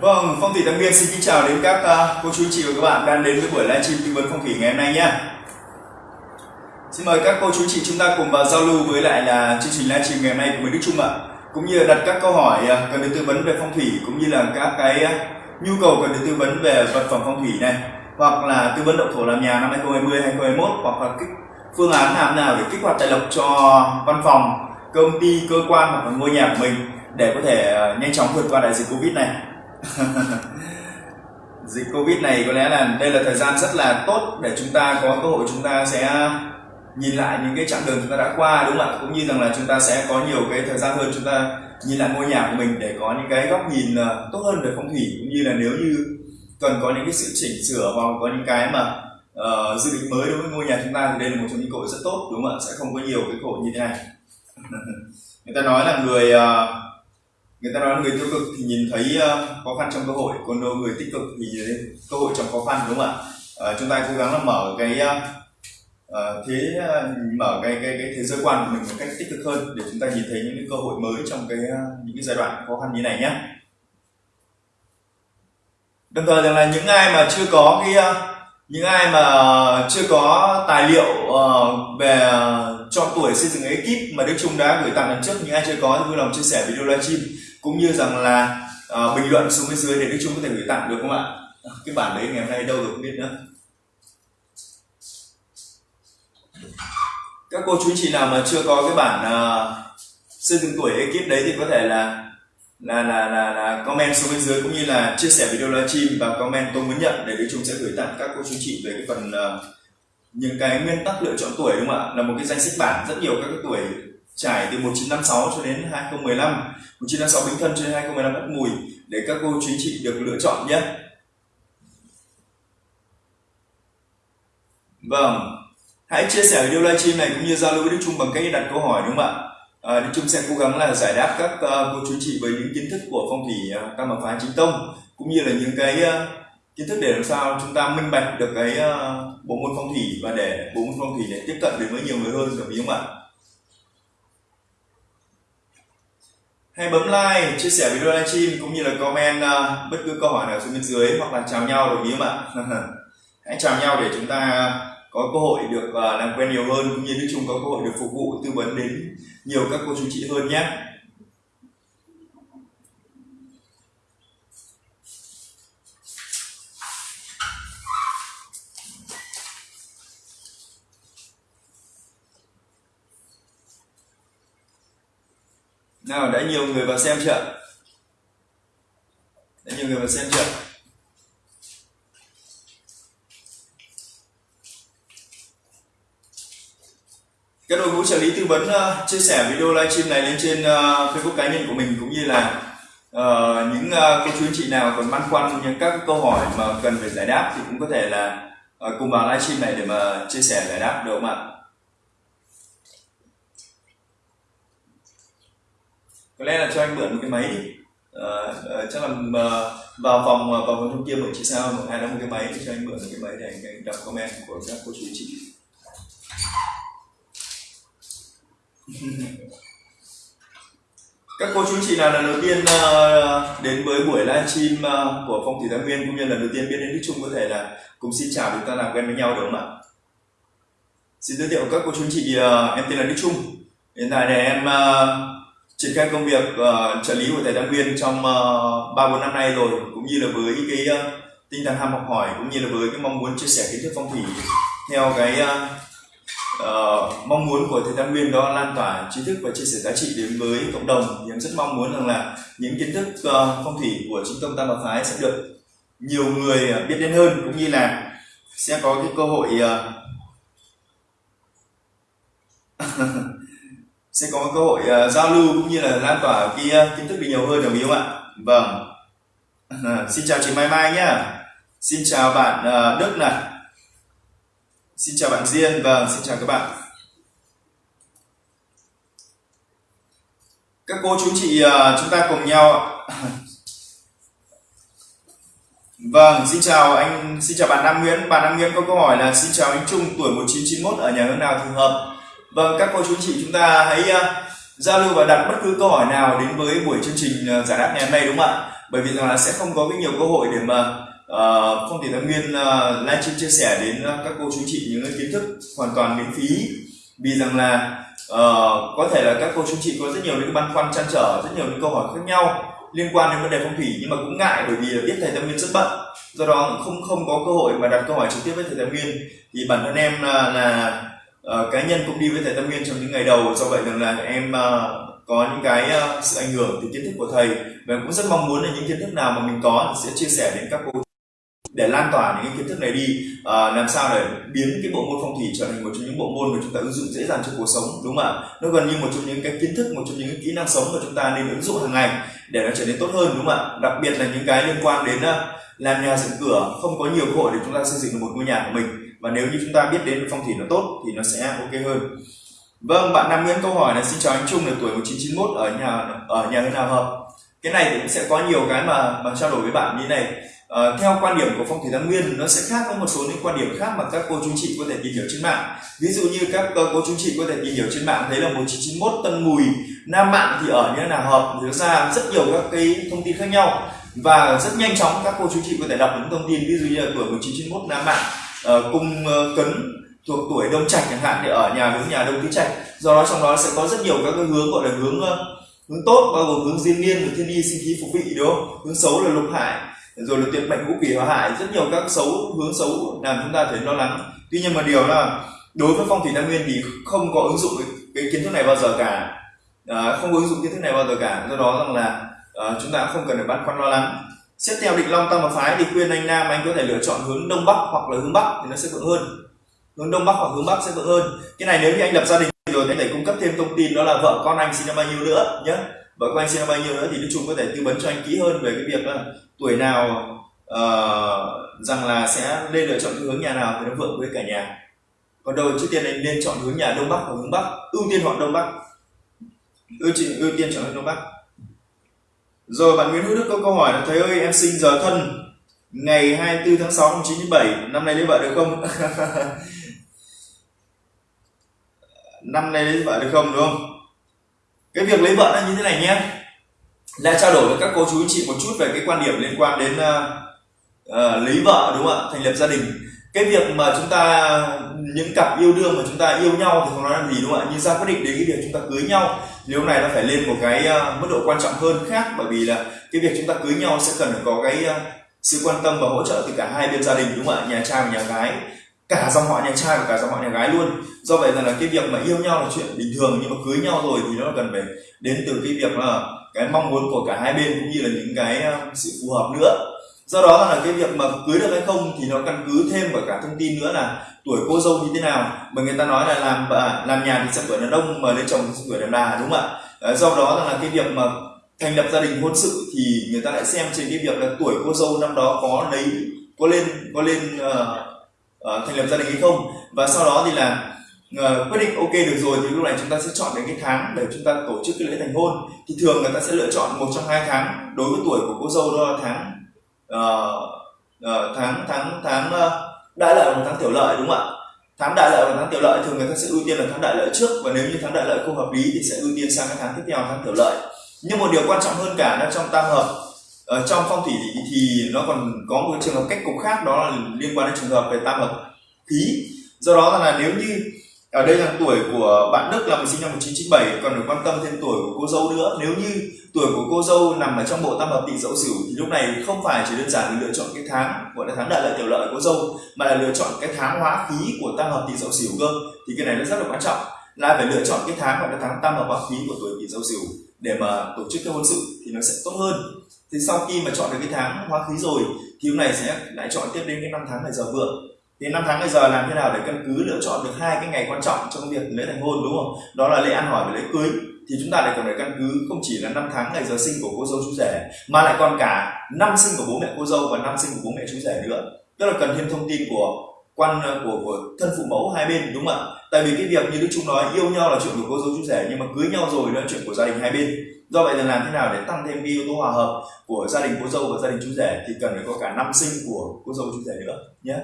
Vâng, Phong thủy Tăng Nguyên xin kính chào đến các uh, cô chú chị và các bạn đang đến với buổi livestream tư vấn phong thủy ngày hôm nay nhé. Xin mời các cô chú chị chúng ta cùng vào giao lưu với lại là chương trình livestream ngày hôm nay của mình Đức Trung ạ. Cũng như là đặt các câu hỏi uh, cần được tư vấn về phong thủy cũng như là các cái uh, nhu cầu cần được tư vấn về vật phẩm phong thủy này hoặc là tư vấn động thổ làm nhà năm 2020 2021 hoặc là kích phương án làm nào để kích hoạt tài lộc cho văn phòng, công ty, cơ quan hoặc là ngôi nhà của mình để có thể ờ, nhanh chóng vượt qua đại dịch Covid này. dịch covid này có lẽ là đây là thời gian rất là tốt để chúng ta có cơ hội chúng ta sẽ nhìn lại những cái chặng đường chúng ta đã qua đúng không ạ? Cũng như rằng là chúng ta sẽ có nhiều cái thời gian hơn chúng ta nhìn lại ngôi nhà của mình để có những cái góc nhìn ờ, tốt hơn về phong thủy. Cũng như là nếu như cần có những cái sự chỉnh sửa hoặc có những cái mà uh, dự định mới đối với ngôi nhà chúng ta thì đây là một trong những cơ hội rất tốt đúng không ạ? Sẽ không có nhiều cái cơ hội như thế này. Người ta nói là người uh, người ta nói người tiêu cực thì nhìn thấy ờ, khó khăn trong cơ hội còn đâu người tích cực thì nhìn thấy cơ hội trong khó khăn đúng không ạ? À, chúng ta cố gắng là mở cái uh, thế mở cái cái cái thế giới quan của mình một cách tích cực hơn để chúng ta nhìn thấy những cái cơ hội mới trong cái những cái giai đoạn khó khăn như này nhé. Đồng thời rằng là những ai mà chưa có cái những ai mà chưa có tài liệu về cho tuổi xây dựng ekip mà Đức Trung đã gửi tặng lần trước những ai chưa có thì vui lòng chia sẻ video livestream cũng như rằng là uh, bình luận xuống bên dưới để Đức Trung có thể gửi tặng được không ạ? Ờ, cái bản đấy ngày hôm nay đâu được không biết nữa. Các cô chú chị nào mà chưa có cái bản uh, xây dựng tuổi ekip đấy thì có thể là là là là, là comment xuống bên dưới cũng như là chia sẻ video livestream và comment tôi muốn nhận để Đức Trung sẽ gửi tặng các cô chú chị về cái phần uh, những cái nguyên tắc lựa chọn tuổi đúng không ạ? Là một cái danh sách bản rất nhiều các cái tuổi trải từ 1956 cho đến 2015 1956 Bính Thân cho đến 2015 Ất Mùi để các cô chú chị được lựa chọn nhé. Vâng hãy chia sẻ video livestream này cũng như giao lưu với Đức Trung bằng cách đặt câu hỏi đúng không ạ? À, Đức Trung sẽ cố gắng là giải đáp các uh, cô chú chị với những kiến thức của phong thủy uh, tam hợp phái chính tông cũng như là những cái uh, kiến thức để làm sao chúng ta minh bạch được cái uh, bộ môn phong thủy và để bộ môn phong thủy để tiếp cận đến với nhiều người hơn được không ạ? Hãy bấm like chia sẻ video livestream cũng như là comment uh, bất cứ câu hỏi nào xuống bên dưới hoặc là chào nhau đồng ý không ạ? Hãy chào nhau để chúng ta có cơ hội được uh, làm quen nhiều hơn cũng như nói chung có cơ hội được phục vụ tư vấn đến nhiều các cô chú chị hơn nhé. Nào đã nhiều người vào xem chưa? Đã nhiều người vào xem chưa? Các đội ngũ trợ lý tư vấn uh, chia sẻ video livestream này lên trên uh, facebook cá nhân của mình cũng như là uh, những uh, cô chú anh chị nào còn băn khoăn những các câu hỏi mà cần phải giải đáp thì cũng có thể là uh, cùng vào livestream này để mà chia sẻ giải đáp được không ạ? Có lẽ là cho anh mượn một cái máy đi. À, à, chắc là uh, vào phòng vào phòng trong kia mượn chị sao một ai đó một cái máy cho anh mượn một cái máy để anh đọc comment của các cô chú chị. Các cô chú chị nào lần đầu tiên uh, đến với buổi livestream uh, của phong thủy thái nguyên cũng như lần đầu tiên biết đến đức trung có thể là cùng xin chào chúng ta làm quen với nhau đúng không ạ? Xin giới thiệu các cô chú chị uh, em tên là đức trung. Hiện tại này em uh, triển khai công việc uh, trợ lý của thầy Đăng Nguyên trong ờ, ba uh, bốn năm nay rồi cũng như là với cái uh, tinh thần ham học hỏi cũng như là với cái mong muốn chia sẻ kiến thức phong thủy theo cái uh, uh, mong muốn của thầy Đăng Nguyên đó lan tỏa trí thức và chia sẻ giá trị đến với cộng đồng. Thì em rất mong muốn rằng là những kiến thức uh, phong thủy của trung tâm Tam Bảo Phái sẽ được nhiều người biết đến hơn cũng như là sẽ có cái cơ hội uh, sẽ có cơ hội uh, giao lưu cũng như là lan tỏa cái uh, kiến thức được nhiều hơn đồng ý không ạ? Vâng. Uh, xin chào chị Mai Mai nhá. Xin chào bạn uh, Đức này. Xin chào bạn Diên vâng xin chào các bạn. Các cô chú chị uh, chúng ta cùng nhau Vâng, xin chào anh, xin chào bạn Nam Nguyễn. Bạn Nam Nguyễn có câu hỏi là xin chào anh Trung tuổi 1991 ở nhà hướng nào phù hợp? Vâng, các cô chú chị chúng ta hãy uh, giao lưu và đặt bất cứ câu hỏi nào đến với buổi chương trình uh, giải đáp ngày hôm nay đúng không ạ? bởi vì rằng là sẽ không có cái nhiều cơ hội để mà ờ, uh, phong thủy thái nguyên uh, livestream chia sẻ đến uh, các cô chú chị những kiến thức hoàn toàn miễn phí. Vì rằng là uh, có thể là các cô chú chị có rất nhiều những băn khoăn chăn trở rất nhiều những câu hỏi khác nhau liên quan đến vấn đề phong thủy nhưng mà cũng ngại bởi vì là biết thầy Tam Nguyên rất bận. Do đó không không có cơ hội mà đặt câu hỏi trực tiếp với thầy Tam Nguyên. Thì bản thân em là, là uh, cá nhân cũng đi với thầy tâm Nguyên trong những ngày đầu. Do vậy rằng là em uh, có những cái uh, sự ảnh hưởng từ kiến thức của thầy. Và cũng rất mong muốn là những kiến thức nào mà mình có sẽ chia sẻ đến các cô để lan tỏa những kiến thức này đi. Uh, làm sao để biến cái bộ môn phong thủy trở thành một trong những bộ môn mà chúng ta ứng dụng dễ dàng trong cuộc sống đúng không ạ? Nó gần như một trong những cái kiến thức một trong những cái kỹ năng sống mà chúng ta nên ứng dụng hàng ngày để nó trở nên tốt hơn đúng không ạ? Đặc biệt là những cái liên quan đến uh, làm nhà dựng cửa không có nhiều cơ hội để chúng ta xây dựng được một ngôi nhà của mình và nếu như chúng ta biết đến phong thủy nó tốt thì nó sẽ ok hơn. Vâng bạn Nam Nguyễn câu hỏi là xin chào anh Trung là tuổi 1991 ở nhà ở nhà nơi nào hợp cái này thì cũng sẽ có nhiều cái mà mà trao đổi với bạn như này. À, theo quan điểm của phong thủy Nam nguyên nó sẽ khác với một số những quan điểm khác mà các cô chú chị có thể tìm hiểu trên mạng. Ví dụ như các cô chú chị có thể tìm hiểu trên mạng thấy là 1991 tân mùi nam mạng thì ở như nào hợp thì ra rất nhiều các cái thông tin khác nhau. Và rất nhanh chóng các cô chú chị có thể đọc những thông tin. Ví dụ như là tuổi 1991 nam mạng uh, cung ờ, uh, cấn thuộc tuổi đông trạch chẳng hạn thì ở nhà hướng nhà đông tứ trạch. Do đó trong đó sẽ có rất nhiều các cái hướng gọi là hướng uh, hướng tốt bao gồm hướng diên niên hướng thiên y sinh khí phục vị đúng không? Hướng xấu là lục hại rồi là tuyệt mệnh ngũ quỷ hóa hại rất nhiều các xấu hướng xấu làm chúng ta thấy lo lắng. Tuy nhiên mà điều là đối với phong thủy tam nguyên thì không có ứng dụng cái, cái kiến thức này bao giờ cả. À, không có ứng dụng kiến thức này bao giờ cả. Do đó rằng là à, chúng ta không cần phải băn khoăn lo lắng xét theo định long tam và phái thì khuyên anh nam anh có thể lựa chọn hướng đông bắc hoặc là hướng bắc thì nó sẽ vượng hơn. Hướng đông bắc hoặc hướng bắc sẽ vượng hơn. Cái này nếu như anh lập gia đình rồi thì thể cung cấp thêm thông tin đó là vợ con anh sinh năm bao nhiêu nữa nhé vợ con anh sinh năm bao nhiêu nữa thì đức chung có thể tư vấn cho anh kỹ hơn về cái việc là tuổi nào uh, rằng là sẽ nên lựa chọn cái hướng nhà nào thì nó vượng với cả nhà. Còn đầu trước tiên anh nên chọn hướng nhà đông bắc hoặc hướng bắc. Ưu tiên chọn đông bắc. Ưu tiên ưu tiên chọn hướng đông bắc rồi bạn Nguyễn Hữu Đức có câu hỏi là thầy ơi em sinh giờ thân ngày 24 tháng 6 năm 1997 năm nay lấy vợ được không? Năm nay lấy vợ được không đúng không? Cái việc lấy vợ là như thế này nhé. Là trao đổi với các cô chú chị một chút về cái quan điểm liên quan đến uh, uh, lấy vợ đúng không ạ? Thành lập gia đình. Cái việc mà chúng ta những cặp yêu đương mà chúng ta yêu nhau thì không nói làm gì đúng không ạ? Nhưng ra quyết định đến cái việc chúng ta cưới nhau thì lúc này nó phải lên một cái uh, mức độ quan trọng hơn khác bởi vì là cái việc chúng ta cưới nhau sẽ cần phải có cái uh, sự quan tâm và hỗ trợ từ cả hai bên gia đình đúng không ạ? Nhà trai và nhà gái cả dòng họ nhà trai và cả dòng họ nhà gái luôn. Do vậy rằng là cái việc mà yêu nhau là chuyện bình thường nhưng mà cưới nhau rồi thì nó cần phải đến từ cái việc là cái mong muốn của cả hai bên cũng như là những cái ờ, sự phù hợp nữa do đó là cái việc mà cưới được hay không thì nó căn cứ thêm vào cả thông tin nữa là tuổi cô dâu như thế nào. Bởi người ta nói là làm à, làm nhà thì sẽ tuổi đàn ông mà lấy chồng thì sẽ tuổi đàn bà đúng không ạ? Ờ, do đó là cái việc mà thành lập gia đình hôn sự thì người ta lại xem trên cái việc là tuổi cô dâu năm đó có lấy có lên có lên uh, uh, thành lập gia đình hay không. Và sau đó thì là uh, quyết định ok được rồi thì lúc này chúng ta sẽ chọn đến cái tháng để chúng ta tổ chức cái lễ thành hôn. Thì thường người ta sẽ lựa chọn một trong hai tháng đối với tuổi của cô dâu đó là tháng uh, tháng tháng tháng uh, đại lợi và tháng tiểu lợi đúng không ạ? Tháng đại lợi và tháng tiểu lợi thường người ta sẽ ưu tiên là tháng đại lợi trước và nếu như tháng đại lợi không hợp lý thì sẽ ưu tiên sang cái tháng tiếp theo tháng tiểu lợi. Nhưng một điều quan trọng hơn cả là trong tam hợp ở trong phong thủy thì, thì nó còn có một trường hợp cách cục khác đó là liên quan đến trường hợp về tam hợp khí. Do đó là nếu như ở đây là tuổi của bạn Đức, là mình sinh năm 1997 còn phải quan tâm thêm tuổi của cô dâu nữa. Nếu như tuổi của cô dâu nằm ở trong bộ tam hợp tỵ dậu sửu, thì lúc này không phải chỉ đơn giản là lựa chọn cái tháng, gọi là tháng đại lợi tiểu lợi của cô dâu, mà là lựa chọn cái tháng hóa khí của tam hợp tỵ dậu sửu cơ. Thì cái này nó rất là quan trọng. Là phải lựa chọn cái tháng, gọi là tháng tam hợp hóa khí của tuổi tỵ dậu sửu để mà tổ chức cái hôn sự thì nó sẽ tốt hơn. Thì sau khi mà chọn được cái tháng hóa khí rồi, thì lúc này sẽ lại chọn tiếp đến cái năm tháng ngày giờ vượng thì năm tháng bây giờ làm thế nào để căn cứ lựa chọn được hai cái ngày quan trọng trong việc lễ thành hôn đúng không? Đó là lễ ăn hỏi và lễ cưới. Thì chúng ta lại còn phải căn cứ không chỉ là năm tháng ngày giờ sinh của cô dâu chú rể mà lại còn cả năm sinh của bố mẹ cô dâu và năm sinh của bố mẹ chú rể nữa. Tức là cần thêm thông tin của quan ờ, của, của thân phụ mẫu hai bên đúng không ạ? Tại vì cái việc như đức trung nói yêu nhau là chuyện của cô dâu chú rể nhưng mà cưới nhau rồi đó là chuyện của gia đình hai bên. Do vậy là làm thế nào để tăng thêm cái yếu tố hòa hợp của gia đình cô dâu và gia đình chú rể thì cần phải có cả năm sinh của cô dâu chú rể nữa nhé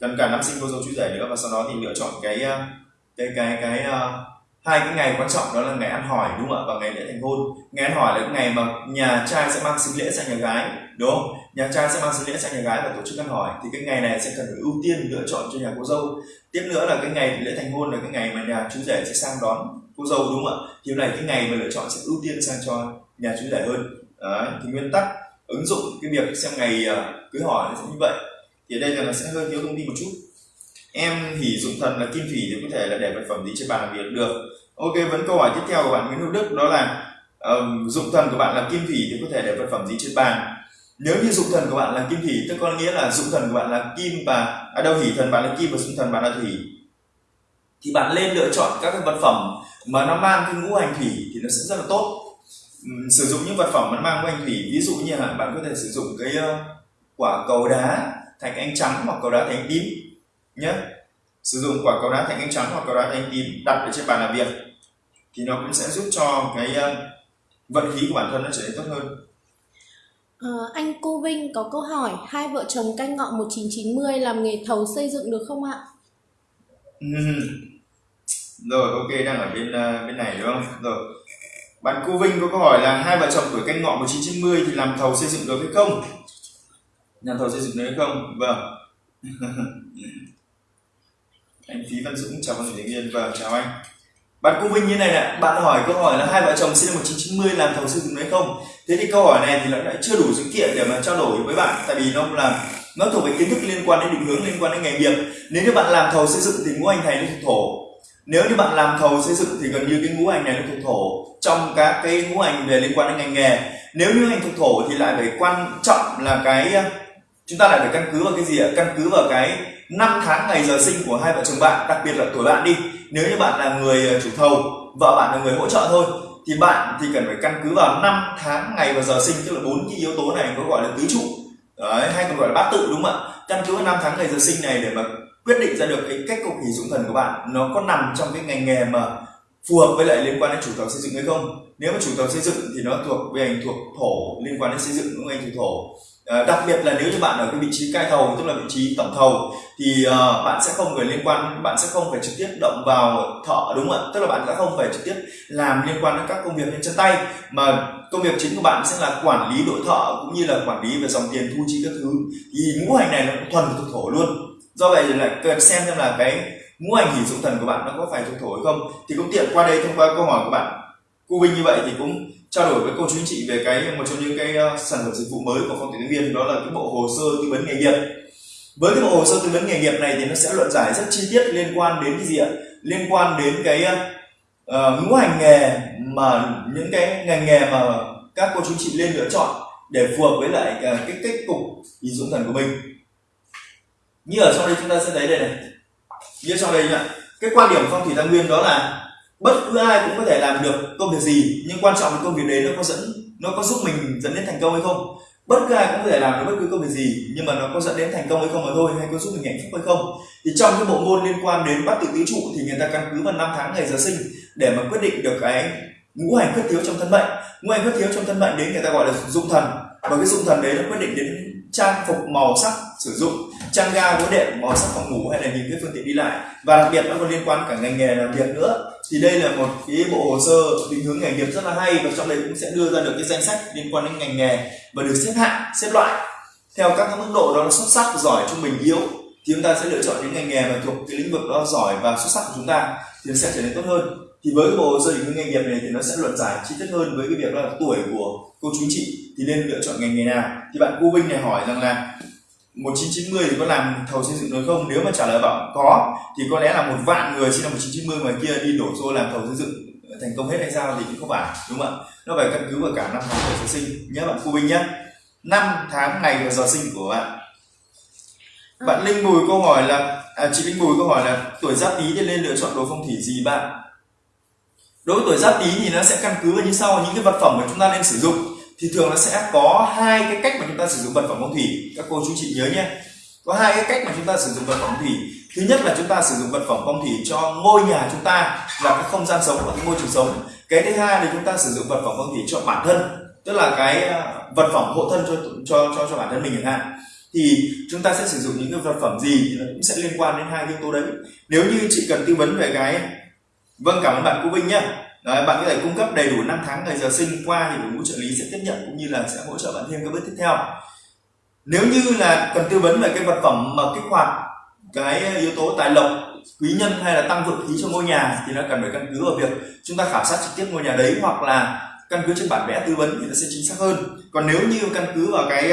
cần cả năm sinh cô dâu chú rể nữa và sau đó thì lựa chọn cái ờ, cái cái cái, uh, hai cái ngày quan trọng đó là ngày ăn hỏi đúng không ạ? Và ngày lễ thành hôn. Ngày ăn hỏi là cái ngày mà nhà trai sẽ mang sinh lễ sang nhà gái đúng không? Nhà trai sẽ mang sinh lễ sang nhà gái và tổ chức ăn hỏi. Thì cái ngày này sẽ cần phải ưu tiên lựa chọn cho nhà cô dâu. Tiếp nữa là cái ngày lễ thành hôn là cái ngày mà nhà chú rể sẽ sang đón cô dâu đúng không ạ? Thì này cái ngày mà lựa chọn sẽ ưu tiên sang cho nhà chú rể hơn. Đấy, thì nguyên tắc ứng dụng cái việc xem ngày uh, cưới hỏi sẽ như vậy thì ở đây là nó sẽ hơi thiếu thông tin một chút. Em hỉ dụng thần là kim thủy thì có thể là để vật phẩm gì trên bàn làm việc được. Ok vẫn câu hỏi tiếp theo của bạn Nguyễn Hữu Đức đó là uh, dụng thần của bạn là kim thủy thì có thể để vật phẩm gì trên bàn? Nếu như dụng thần của bạn là kim thủy tức có nghĩa là dụng thần của bạn là kim và à đâu hỉ thần bạn là kim và dụng thần bạn là thủy. Thì bạn nên lựa chọn các cái vật phẩm mà nó mang cái ngũ hành thủy thì nó sẽ rất là tốt. Sử dụng những vật phẩm mà nó mang ngũ hành thủy ví dụ như là bạn có thể sử dụng cái uh, quả cầu đá thạch anh trắng hoặc cầu đá thạch anh tím nhé sử dụng quả cầu đá thạch anh trắng hoặc cầu đá thạch anh tím đặt ở trên bàn làm việc thì nó cũng sẽ giúp cho cái uh, vận khí của bản thân nó trở nên tốt hơn À, anh Cô Vinh có câu hỏi hai vợ chồng canh ngọ 1990 làm nghề thầu xây dựng được không ạ? Rồi ok đang ở bên uh, bên này đúng không? Rồi. Bạn Cô Vinh có câu hỏi là hai vợ chồng tuổi canh ngọ 1990 thì làm thầu xây dựng được hay không? Nhà thầu xây dựng đấy không? Vâng. anh Phí Văn Dũng, chào văn thành yên vâng chào anh. Bạn cũng Vinh như này nè bạn hỏi câu hỏi là hai vợ chồng sinh năm 1990 làm thầu xây dựng đấy không? Thế thì câu hỏi này thì nó lại chưa đủ dữ kiện để mà trao đổi với bạn, tại vì nó là, nó thuộc về kiến thức liên quan đến định hướng, liên quan đến nghề nghiệp. Nếu như bạn làm thầu xây dựng thì ngũ hành này nó thuộc thổ. Nếu như bạn làm thầu xây dựng thì gần như cái ngũ hành này nó thuộc thổ trong các cái ngũ hành về liên quan đến ngành nghề. Nếu như hành thuộc thổ thì lại phải quan trọng là cái chúng ta lại phải căn cứ vào cái gì ạ? Căn cứ vào cái năm tháng ngày giờ sinh của hai vợ chồng bạn đặc biệt là tuổi bạn đi. Nếu như bạn là người ờ, chủ thầu vợ bạn là người hỗ trợ thôi thì bạn thì cần phải căn cứ vào năm tháng ngày và giờ sinh tức là bốn cái yếu tố này có gọi là tứ trụ. Đấy, hay còn gọi là bát tự đúng không ạ? Căn cứ vào năm tháng ngày giờ sinh này để mà quyết định ra được cái cách cục hỷ dụng thần của bạn nó có nằm trong cái ngành nghề mà phù hợp với lại liên quan đến chủ thầu xây dựng hay không? Nếu mà chủ thầu xây dựng thì nó thuộc về ngành thuộc thổ liên quan đến xây dựng đúng không anh chủ thổ. Ờ, đặc biệt là nếu như bạn ở cái vị trí cai thầu tức là vị trí tổng thầu thì uh, bạn sẽ không phải liên quan bạn sẽ không phải trực tiếp động vào thợ đúng không ạ? Tức là bạn sẽ không phải trực tiếp làm liên quan đến các công việc trên chân tay mà công việc chính của bạn sẽ là quản lý đội thợ cũng như là quản lý về dòng tiền thu chi các thứ. Thì ngũ hành này nó thuần thuộc thổ luôn. Do vậy là cần xem xem là cái ngũ hành hỷ dụng thần của bạn nó có phải thuộc thổ hay không. Thì cũng tiện qua đây thông qua câu hỏi của bạn. Cô Vinh như vậy thì cũng trao đổi với cô chú anh chị về cái một trong những cái uh, sản phẩm dịch vụ mới của phong tuyển viên đó là cái bộ hồ sơ tư vấn nghề nghiệp. Với cái bộ hồ sơ tư vấn nghề nghiệp này thì nó sẽ luận giải rất chi tiết liên quan đến cái gì ạ? Liên quan đến cái uh, ngũ hành nghề mà những cái ngành nghề mà các cô chú chị lên lựa chọn để phù hợp với lại uh, cái cách cục nhìn dụng thần của mình. Như ở trong đây chúng ta sẽ thấy đây này. Như sau đây nhá. Cái quan điểm phong thủy tam nguyên đó là bất cứ ai cũng có thể làm được công việc gì, nhưng quan trọng là công việc đấy nó có dẫn, nó có giúp mình dẫn đến thành công hay không. Bất cứ ai cũng có thể làm được bất cứ công việc gì, nhưng mà nó có dẫn đến thành công hay không mà thôi, hay có giúp mình hạnh phúc hay không. Thì trong cái bộ môn liên quan đến bát tự tứ trụ thì người ta căn cứ vào năm tháng ngày giờ sinh để mà quyết định được cái ngũ hành khuyết thiếu trong thân mệnh. Ngũ hành khuyết thiếu trong thân mệnh đấy người ta gọi là dụng thần. Và cái dụng thần đấy nó quyết định đến trang phục màu sắc sử dụng chăn ga gối đệm màu sắc phòng ngủ hay là những cái phương tiện đi lại. Và đặc biệt nó còn liên quan cả ngành nghề làm việc nữa. Thì đây là một cái bộ hồ sơ định hướng nghề nghiệp rất là hay và trong đây cũng sẽ đưa ra được cái danh sách liên quan đến ngành nghề và được xếp hạng, xếp loại. Theo các mức độ đó là xuất sắc, giỏi, trung bình, yếu, thì chúng ta sẽ lựa chọn những ngành nghề mà thuộc cái lĩnh vực đó giỏi và xuất sắc của chúng ta thì nó sẽ trở nên tốt hơn. Thì với cái bộ hồ sơ định hướng nghề nghiệp này thì nó sẽ luận giải chi tiết hơn với cái việc là tuổi của cô chú chị thì nên lựa chọn ngành nghề nào. Thì bạn cô Vinh này hỏi rằng là 1990 thì có làm thầu xây dựng được không? Nếu mà trả lời bảo có thì có lẽ là một vạn người sinh năm 1990 ngoài kia đi đổ xô làm thầu xây dựng thành công hết hay sao thì cũng không phải đúng không ạ? Nó phải căn cứ vào cả năm tháng của sinh nhé bạn cô Vinh nhé. Năm tháng ngày và giờ sinh của bạn. Bạn Linh Bùi câu hỏi là à, chị Linh Bùi câu hỏi là tuổi giáp tý thì nên lựa chọn đồ phong thủy gì bạn? Đối với tuổi giáp tý thì nó sẽ căn cứ vào như sau những cái vật phẩm mà chúng ta nên sử dụng thì thường nó sẽ có hai cái cách mà chúng ta sử dụng vật phẩm phong thủy. Các cô chú chị nhớ nhé. Có hai cái cách mà chúng ta sử dụng vật phẩm phong thủy. Thứ nhất là chúng ta sử dụng vật phẩm phong thủy cho ngôi nhà chúng ta, là cái không gian sống và cái môi trường sống. Cái thứ hai là chúng ta sử dụng vật phẩm phong thủy cho bản thân, tức là cái à, vật phẩm hộ thân cho cho cho cho bản thân mình chẳng hạn. Thì chúng ta sẽ sử dụng những cái vật phẩm gì thì nó cũng sẽ liên quan đến hai yếu tố đấy. Nếu như chị cần tư vấn về cái vâng cảm ơn bạn cô Vinh nhé. Đấy, bạn có thể cung cấp đầy đủ năm tháng ngày giờ sinh qua thì đội ngũ trợ lý sẽ tiếp nhận cũng như là sẽ hỗ trợ bạn thêm các bước tiếp theo. Nếu như là cần tư vấn về cái vật phẩm mà kích hoạt cái yếu tố tài lộc quý nhân hay là tăng vượng khí cho ngôi nhà thì nó cần phải căn cứ vào việc chúng ta khảo sát trực tiếp ngôi nhà đấy hoặc là căn cứ trên bản vẽ tư vấn thì nó sẽ chính xác hơn. Còn nếu như căn cứ vào cái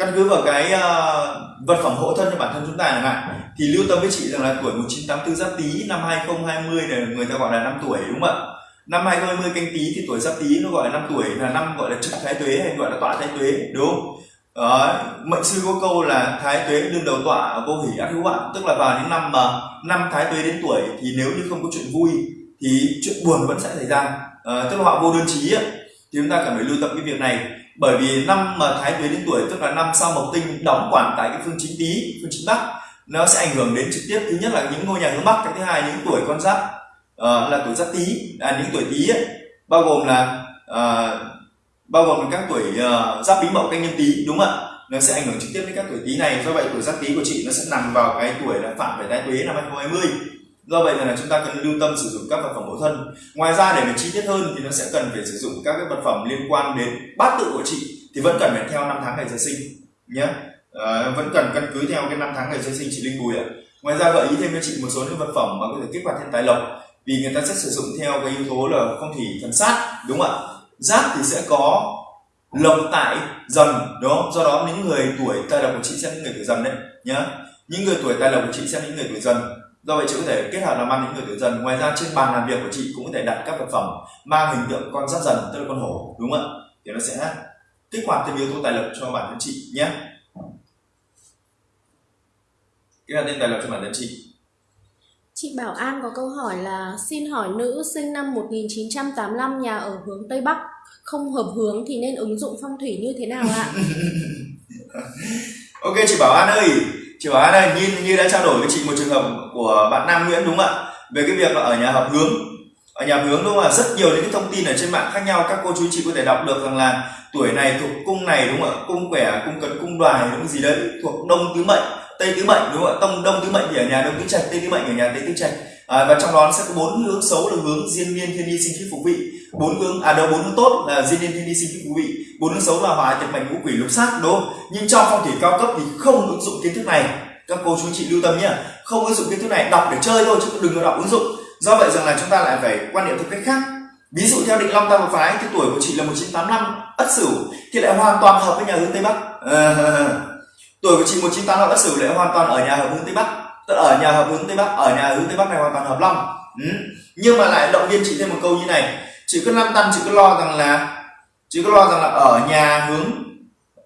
căn cứ vào cái uh, vật phẩm hộ thân cho bản thân chúng ta chẳng hạn thì lưu tâm với chị rằng là tuổi 1984 giáp tý năm 2020 này người ta gọi là năm tuổi đúng không ạ? Năm 2020 canh tý thì tuổi giáp tý nó gọi là năm tuổi là năm gọi là trực thái tuế hay gọi là tọa thái tuế đúng không? Đó, mệnh sư có câu là thái tuế đương đầu tọa vô hỷ ác hữu hoạn tức là vào những năm mà năm thái tuế đến tuổi thì nếu như không có chuyện vui thì chuyện buồn vẫn sẽ xảy ra. À, tức là họ vô đơn chí ấy, thì chúng ta cần phải lưu tâm cái việc này bởi vì năm mà thái tuế đến tuổi tức là năm sau mộc tinh đóng quản tại cái phương chính tý phương chính bắc nó sẽ ảnh hưởng đến trực tiếp. Thứ nhất là những ngôi nhà hướng bắc cái thứ hai những tuổi con giáp uh, là tuổi giáp tý à, những tuổi tý ấy, bao gồm là uh, bao gồm các tuổi uh, giáp bính mậu canh nhân tý đúng không ạ? Nó sẽ ảnh hưởng trực tiếp đến các tuổi tý này. Do vậy tuổi giáp tý của chị nó sẽ nằm vào cái tuổi là phạm về thái tuế năm 2020 do vậy là chúng ta cần lưu tâm sử dụng các vật phẩm mẫu thân ngoài ra để mà chi tiết hơn thì nó sẽ cần phải sử dụng các cái vật phẩm liên quan đến bát tự của chị thì vẫn cần phải theo năm tháng ngày giờ sinh nhé à, ờ, vẫn cần căn cứ theo cái năm tháng ngày giờ sinh chị linh bùi ạ. Ngoài ra gợi ý thêm cho chị một số những vật phẩm mà có thể kích hoạt thiên tài lộc vì người ta sẽ sử dụng theo cái yếu tố là phong thủy thần sát đúng không ạ? Giáp thì sẽ có lộc tại dần đó. do đó những người tuổi tài lộc của chị sẽ những người tuổi dần đấy nhá. Những người tuổi tài lộc của chị sẽ những người tuổi dần do vậy chị có thể kết hợp làm ăn những người tuổi dần. Ngoài ra trên bàn làm việc của chị cũng có thể đặt các vật phẩm mang hình tượng con giáp dần tức là con hổ đúng không ạ? Thì nó sẽ kích hoạt thêm yếu tố tài lộc cho bản thân chị nhé. Kích hoạt thêm tài lộc cho bản thân chị. Chị Bảo An có câu hỏi là xin hỏi nữ sinh năm 1985 nhà ở hướng Tây Bắc không hợp hướng thì nên ứng dụng phong thủy như thế nào ạ? ok chị Bảo An ơi, chị Bảo đây như như đã trao đổi với chị một trường hợp của bạn Nam Nguyễn đúng không ạ? Về cái việc là ở nhà hợp hướng ở nhà hướng đúng không ạ? Rất nhiều những cái thông tin ở trên mạng khác nhau các cô chú chị có thể đọc được rằng là tuổi này thuộc cung này đúng không ạ? Cung quẻ, cung cấn, cung đoài đúng gì đấy thuộc đông tứ mệnh tây tứ mệnh đúng không ạ tông đông tứ mệnh thì ở nhà đông tứ trạch tây tứ mệnh ở nhà tây tứ trạch à, và trong đó nó sẽ có bốn hướng xấu là hướng diên niên thiên đi sinh khí phục vị bốn hướng à đâu bốn hướng tốt là diên niên thiên đi sinh khí phục vị bốn hướng xấu là bài tiệt mệnh ngũ quỷ lục sát đúng không? Nhưng trong phong thủy cao cấp thì không ứng dụng kiến thức này. Các cô chú chị lưu tâm nhé. Không ứng dụng kiến thức này đọc để chơi thôi chứ đừng có đọc ứng dụng. Do vậy rằng là chúng ta lại phải quan niệm theo cách khác. Ví dụ theo định long tam hợp phái thì tuổi của chị là 1985 ất sửu thì lại hoàn toàn hợp với nhà hướng tây bắc. À, tuổi của chị 198 đã sử lại hoàn toàn ở nhà hợp hướng tây bắc. Tức ở nhà hợp hướng tây bắc ở nhà hướng tây bắc này hoàn toàn hợp long. Ừ. nhưng mà lại động viên chị thêm một câu như này. Chị cứ lăn tăn chị cứ lo rằng là chị cứ lo rằng là ở nhà hướng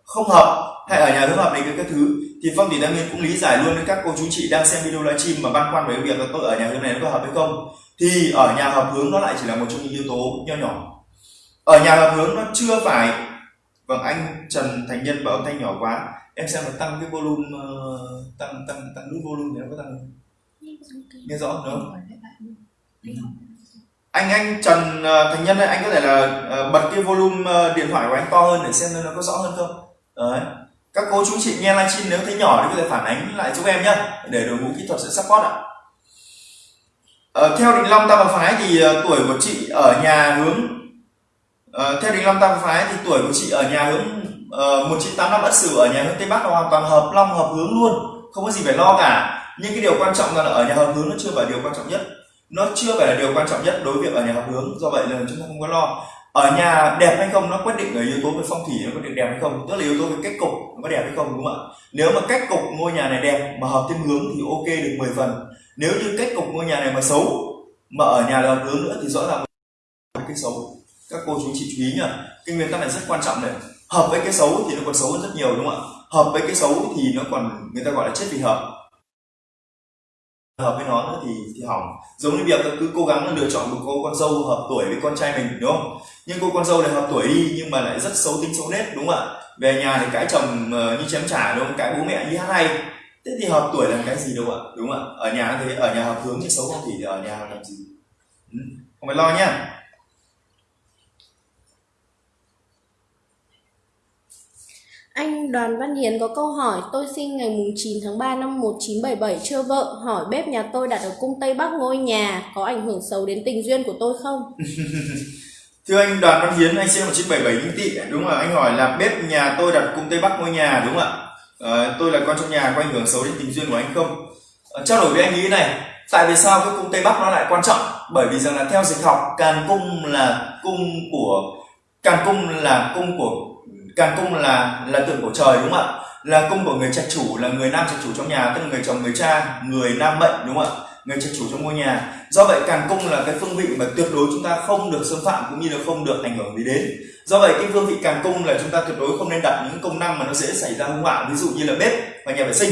không hợp hay ở nhà hướng hợp này cái, cái thứ thì phong thủy đăng nguyên cũng lý giải luôn với các cô chú chị đang xem video livestream mà băn khoăn về việc là tôi ở nhà hướng này nó có hợp hay không. Thì ở nhà hợp hướng nó lại chỉ là một trong những yếu tố nho nhỏ. Ở nhà hợp hướng nó chưa phải vâng anh trần thành nhân bảo âm thanh nhỏ quá. Em xem nó tăng cái volume uh, tăng tăng tăng nút volume thì nó có tăng không? Nghe rõ không anh anh Trần uh, Thành Nhân này anh có thể là uh, bật cái volume uh, điện thoại của anh to hơn để xem nó có rõ hơn không? Đấy. Các cô chú chị nghe livestream nếu thấy nhỏ thì có thể phản ánh lại giúp em nhé để đội ngũ kỹ thuật sẽ support ạ. Uh, theo định long tam phái thì uh, tuổi của chị ở nhà hướng uh, theo định long tam phái thì tuổi của chị ở nhà hướng uh, 1985 ất sửu ở nhà hướng tây bắc là hoàn toàn hợp long hợp hướng luôn không có gì phải lo cả. Nhưng cái điều quan trọng là ở nhà hợp hướng nó chưa phải điều quan trọng nhất nó chưa phải là điều quan trọng nhất đối với việc ở nhà hợp hướng, do vậy là chúng ta không có lo. Ở nhà đẹp hay không, nó quyết định ở yếu tố về phong thủy, nó quyết định đẹp hay không, tức là yếu tố về cách cục, nó có đẹp hay không, đúng không ạ? Nếu mà cách cục ngôi nhà này đẹp mà hợp thêm hướng thì ok được 10 phần. Nếu như cách cục ngôi nhà này mà xấu, mà ở nhà là hợp hướng nữa thì rõ ràng cái xấu. Các cô chú chị chú ý nhá, cái nguyên tắc này rất quan trọng này. Hợp với cái xấu thì nó còn xấu hơn rất nhiều, đúng không ạ? Hợp với cái xấu thì nó còn, người ta gọi là chết vì hợp hợp với nó nữa thì thì hỏng. Giống như việc cứ cố gắng là lựa chọn một cô con dâu hợp tuổi với con trai mình, đúng không? Nhưng cô con dâu này hợp tuổi đi, nhưng mà lại rất xấu tính xấu nết đúng không ạ? Về nhà thì cãi chồng ờ, như chém trả đúng không? Cãi bố mẹ như hát hay. Thế thì hợp tuổi là cái gì đâu ạ? Đúng không ạ? Ở nhà thì ở nhà hợp hướng thì xấu không thì ở nhà làm gì? Ừ, không phải lo nhá Anh Đoàn Văn Hiến có câu hỏi Tôi sinh ngày mùng 9 tháng 3 năm 1977 chưa vợ Hỏi bếp nhà tôi đặt ở cung Tây Bắc ngôi nhà Có ảnh hưởng xấu đến tình duyên của tôi không? Thưa anh Đoàn Văn Hiến, anh sinh 1977 đinh tị, Đúng rồi, anh hỏi là bếp nhà tôi đặt cung Tây Bắc ngôi nhà đúng không ạ? À, tôi là con trong nhà có ảnh hưởng xấu đến tình duyên của anh không? À, trao đổi với anh ý này Tại vì sao cái cung Tây Bắc nó lại quan trọng? Bởi vì rằng là theo dịch học Càn cung là cung của Càn cung là cung của Càn cung là là tượng của trời, đúng không ạ? Là cung của người trạch chủ, là người nam trạch chủ trong nhà, tức là người chồng, người cha, người nam mệnh đúng không ạ? Người trạch chủ trong ngôi nhà. Do vậy càn cung là cái phương vị mà tuyệt đối chúng ta không được xâm phạm cũng như là không được ảnh hưởng gì đến. Do vậy cái phương vị càn cung là chúng ta tuyệt đối không nên đặt những công năng mà nó dễ xảy ra hung họa, ví dụ như là bếp và nhà vệ sinh.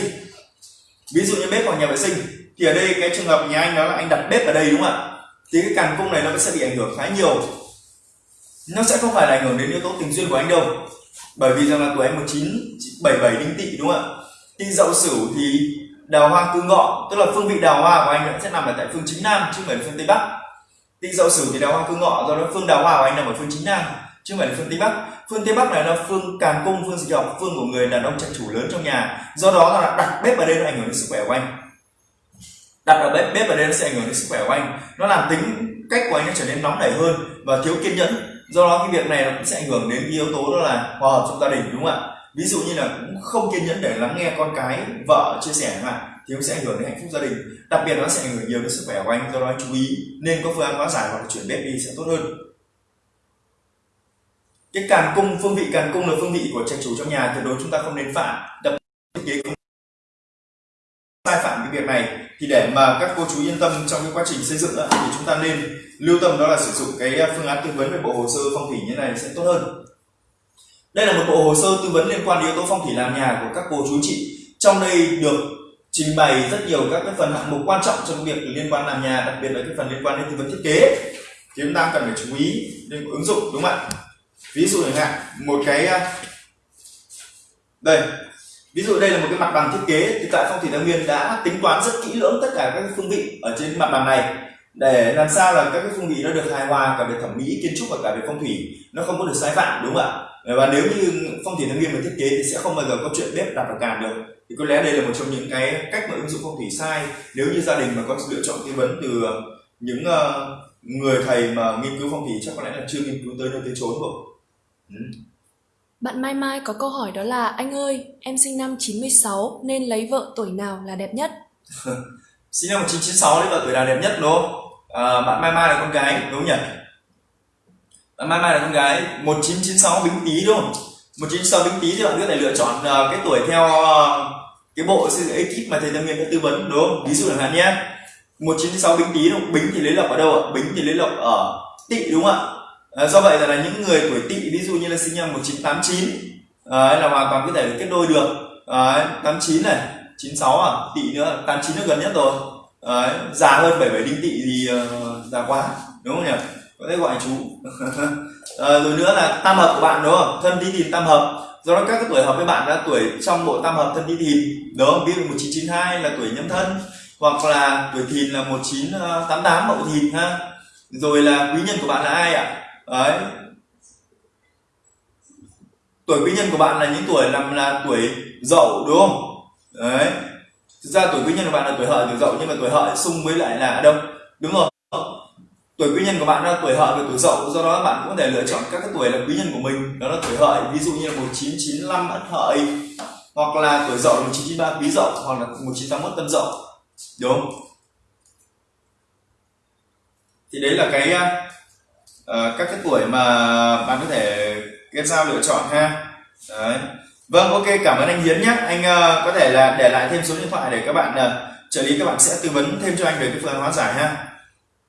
Ví dụ như bếp hoặc nhà vệ sinh thì ở đây cái trường hợp nhà anh đó là anh đặt bếp ở đây, đúng không ạ? Thì cái càn cung này nó sẽ bị ảnh hưởng khá nhiều nó sẽ không phải là ảnh hưởng đến yếu tố tình duyên của anh đâu bởi vì rằng là tuổi anh 1977 đinh tỵ, đúng không ạ? Tinh dậu sửu thì đào hoa cư ngọ, tức là phương vị đào hoa của anh sẽ nằm ở tại phương chính nam, chứ không phải là phương tây bắc. Tinh dậu sửu thì đào hoa cư ngọ, do đó phương đào hoa của anh nằm ở phương chính nam, chứ không phải là phương tây bắc. Phương tây bắc này là phương càn cung, phương dịch học, phương của người đàn ông trạch chủ lớn trong nhà. Do đó là đặt bếp ở đây nó ảnh hưởng đến sức khỏe của anh. Đặt ở bếp bếp ở đây nó sẽ ảnh hưởng đến sức khỏe của anh. Nó làm tính cách của anh nó trở nên nóng nảy hơn và thiếu kiên nhẫn do đó cái việc này nó cũng sẽ ảnh hưởng đến cái yếu tố đó là hòa hợp trong gia đình, đúng không ạ? Ví dụ như là cũng không kiên nhẫn để lắng nghe con cái, vợ chia sẻ mà thì nó sẽ ảnh hưởng đến hạnh phúc gia đình. Đặc biệt nó sẽ ảnh hưởng nhiều đến sức khỏe của anh, do đó anh chú ý. Nên có phương án hóa giải hoặc là chuyển bếp đi sẽ tốt hơn. Cái càn cung, phương vị càn cung là phương vị của trạch chủ trong nhà, tuyệt đối chúng ta không nên phạm. Đặc biệt kế không sai phạm cái việc này thì để mà các cô chú yên tâm trong cái quá trình xây dựng đó, thì chúng ta nên lưu tâm đó là sử dụng cái à, phương án tư vấn về bộ hồ sơ phong thủy như này sẽ tốt hơn. Đây là một bộ hồ sơ tư vấn liên quan đến yếu tố phong thủy làm nhà của các cô chú chị. Trong đây được trình bày rất nhiều các cái phần hạng mục quan trọng trong việc liên quan làm nhà đặc biệt là cái phần liên quan đến tư vấn thiết kế. Thì chúng ta cần phải chú ý đến ứng dụng đúng không ạ? Ví dụ chẳng hạn một cái à, đây ví dụ đây là một cái mặt bằng thiết kế, thì tại phong thủy thái nguyên đã tính toán rất kỹ lưỡng tất cả các phương vị ở trên mặt bằng này. Để làm sao là các cái phương vị nó được hài hòa cả về thẩm mỹ, kiến trúc và cả về phong thủy, nó không có được sai phạm, đúng không ạ? Và nếu như phong thủy thái nguyên mà thiết kế thì sẽ không bao giờ có chuyện bếp đặt vào càn được. Thì có lẽ đây là một trong những cái cách mà ứng dụng phong thủy sai. Nếu như gia đình mà có lựa chọn tư vấn từ những ờ, người thầy mà nghiên cứu phong thủy, chắc có lẽ là chưa nghiên cứu tới nơi tới chốn rồi. Ừ. Bạn Mai Mai có câu hỏi đó là Anh ơi, em sinh năm 96 nên lấy vợ tuổi nào là đẹp nhất? sinh năm 1996 lấy vợ tuổi nào đẹp nhất đúng không? À, bạn Mai Mai là con gái đúng không nhỉ? Bạn Mai Mai là con gái 1996 bính tý đúng không? 1996 bính tý thì bạn có thể lựa chọn uh, cái tuổi theo uh, cái bộ sự ekip mà thầy Tâm Nguyên đã tư vấn đúng không? Ví dụ chẳng hạn nhé 1996 bính tý đúng không? Bính thì lấy lộc ở đâu ạ? Bính thì lấy lộc ở tị đúng không ạ? À, do vậy là những người tuổi tỵ ví dụ như là sinh năm 1989 à, ờ, là hoàn toàn có thể kết đôi được. Ờ, à, 89 này 96 à tỵ nữa 89 nó gần nhất rồi. À, già hơn 77 đinh tỵ thì uh, già quá đúng không nhỉ? Có thể gọi chú. À, rồi nữa là tam hợp của bạn đúng không? Thân tí thìn tam hợp. Do đó các cái tuổi hợp với bạn là tuổi trong bộ tam hợp thân tí thìn đúng không? Ví dụ 1992 là tuổi nhâm thân hoặc là tuổi thìn là 1988 mậu thìn ha. Rồi là quý nhân của bạn là ai ạ? Đấy. Tuổi quý nhân của bạn là những tuổi làm là tuổi dậu, đúng không? Đấy. Thực ra tuổi quý nhân của bạn là tuổi hợi, tuổi dậu, nhưng mà tuổi hợi xung với lại là đâu đúng rồi tuổi quý nhân của bạn là tuổi hợi và tuổi dậu, do đó bạn cũng có thể lựa chọn các cái tuổi là quý nhân của mình. Đó là tuổi hợi, ví dụ như là 1995 ất hợi, hoặc là tuổi dậu là 1993 quý dậu, hoặc là 1981 tân dậu, đúng không? Thì đấy là cái uh, các cái tuổi mà bạn có thể kết giao lựa chọn ha. Đấy. Vâng ok cảm ơn anh Hiến nhé anh uh, có thể là để lại thêm số điện thoại để các bạn uh, trợ lý các bạn sẽ tư vấn thêm cho anh về cái phương án hóa giải ha.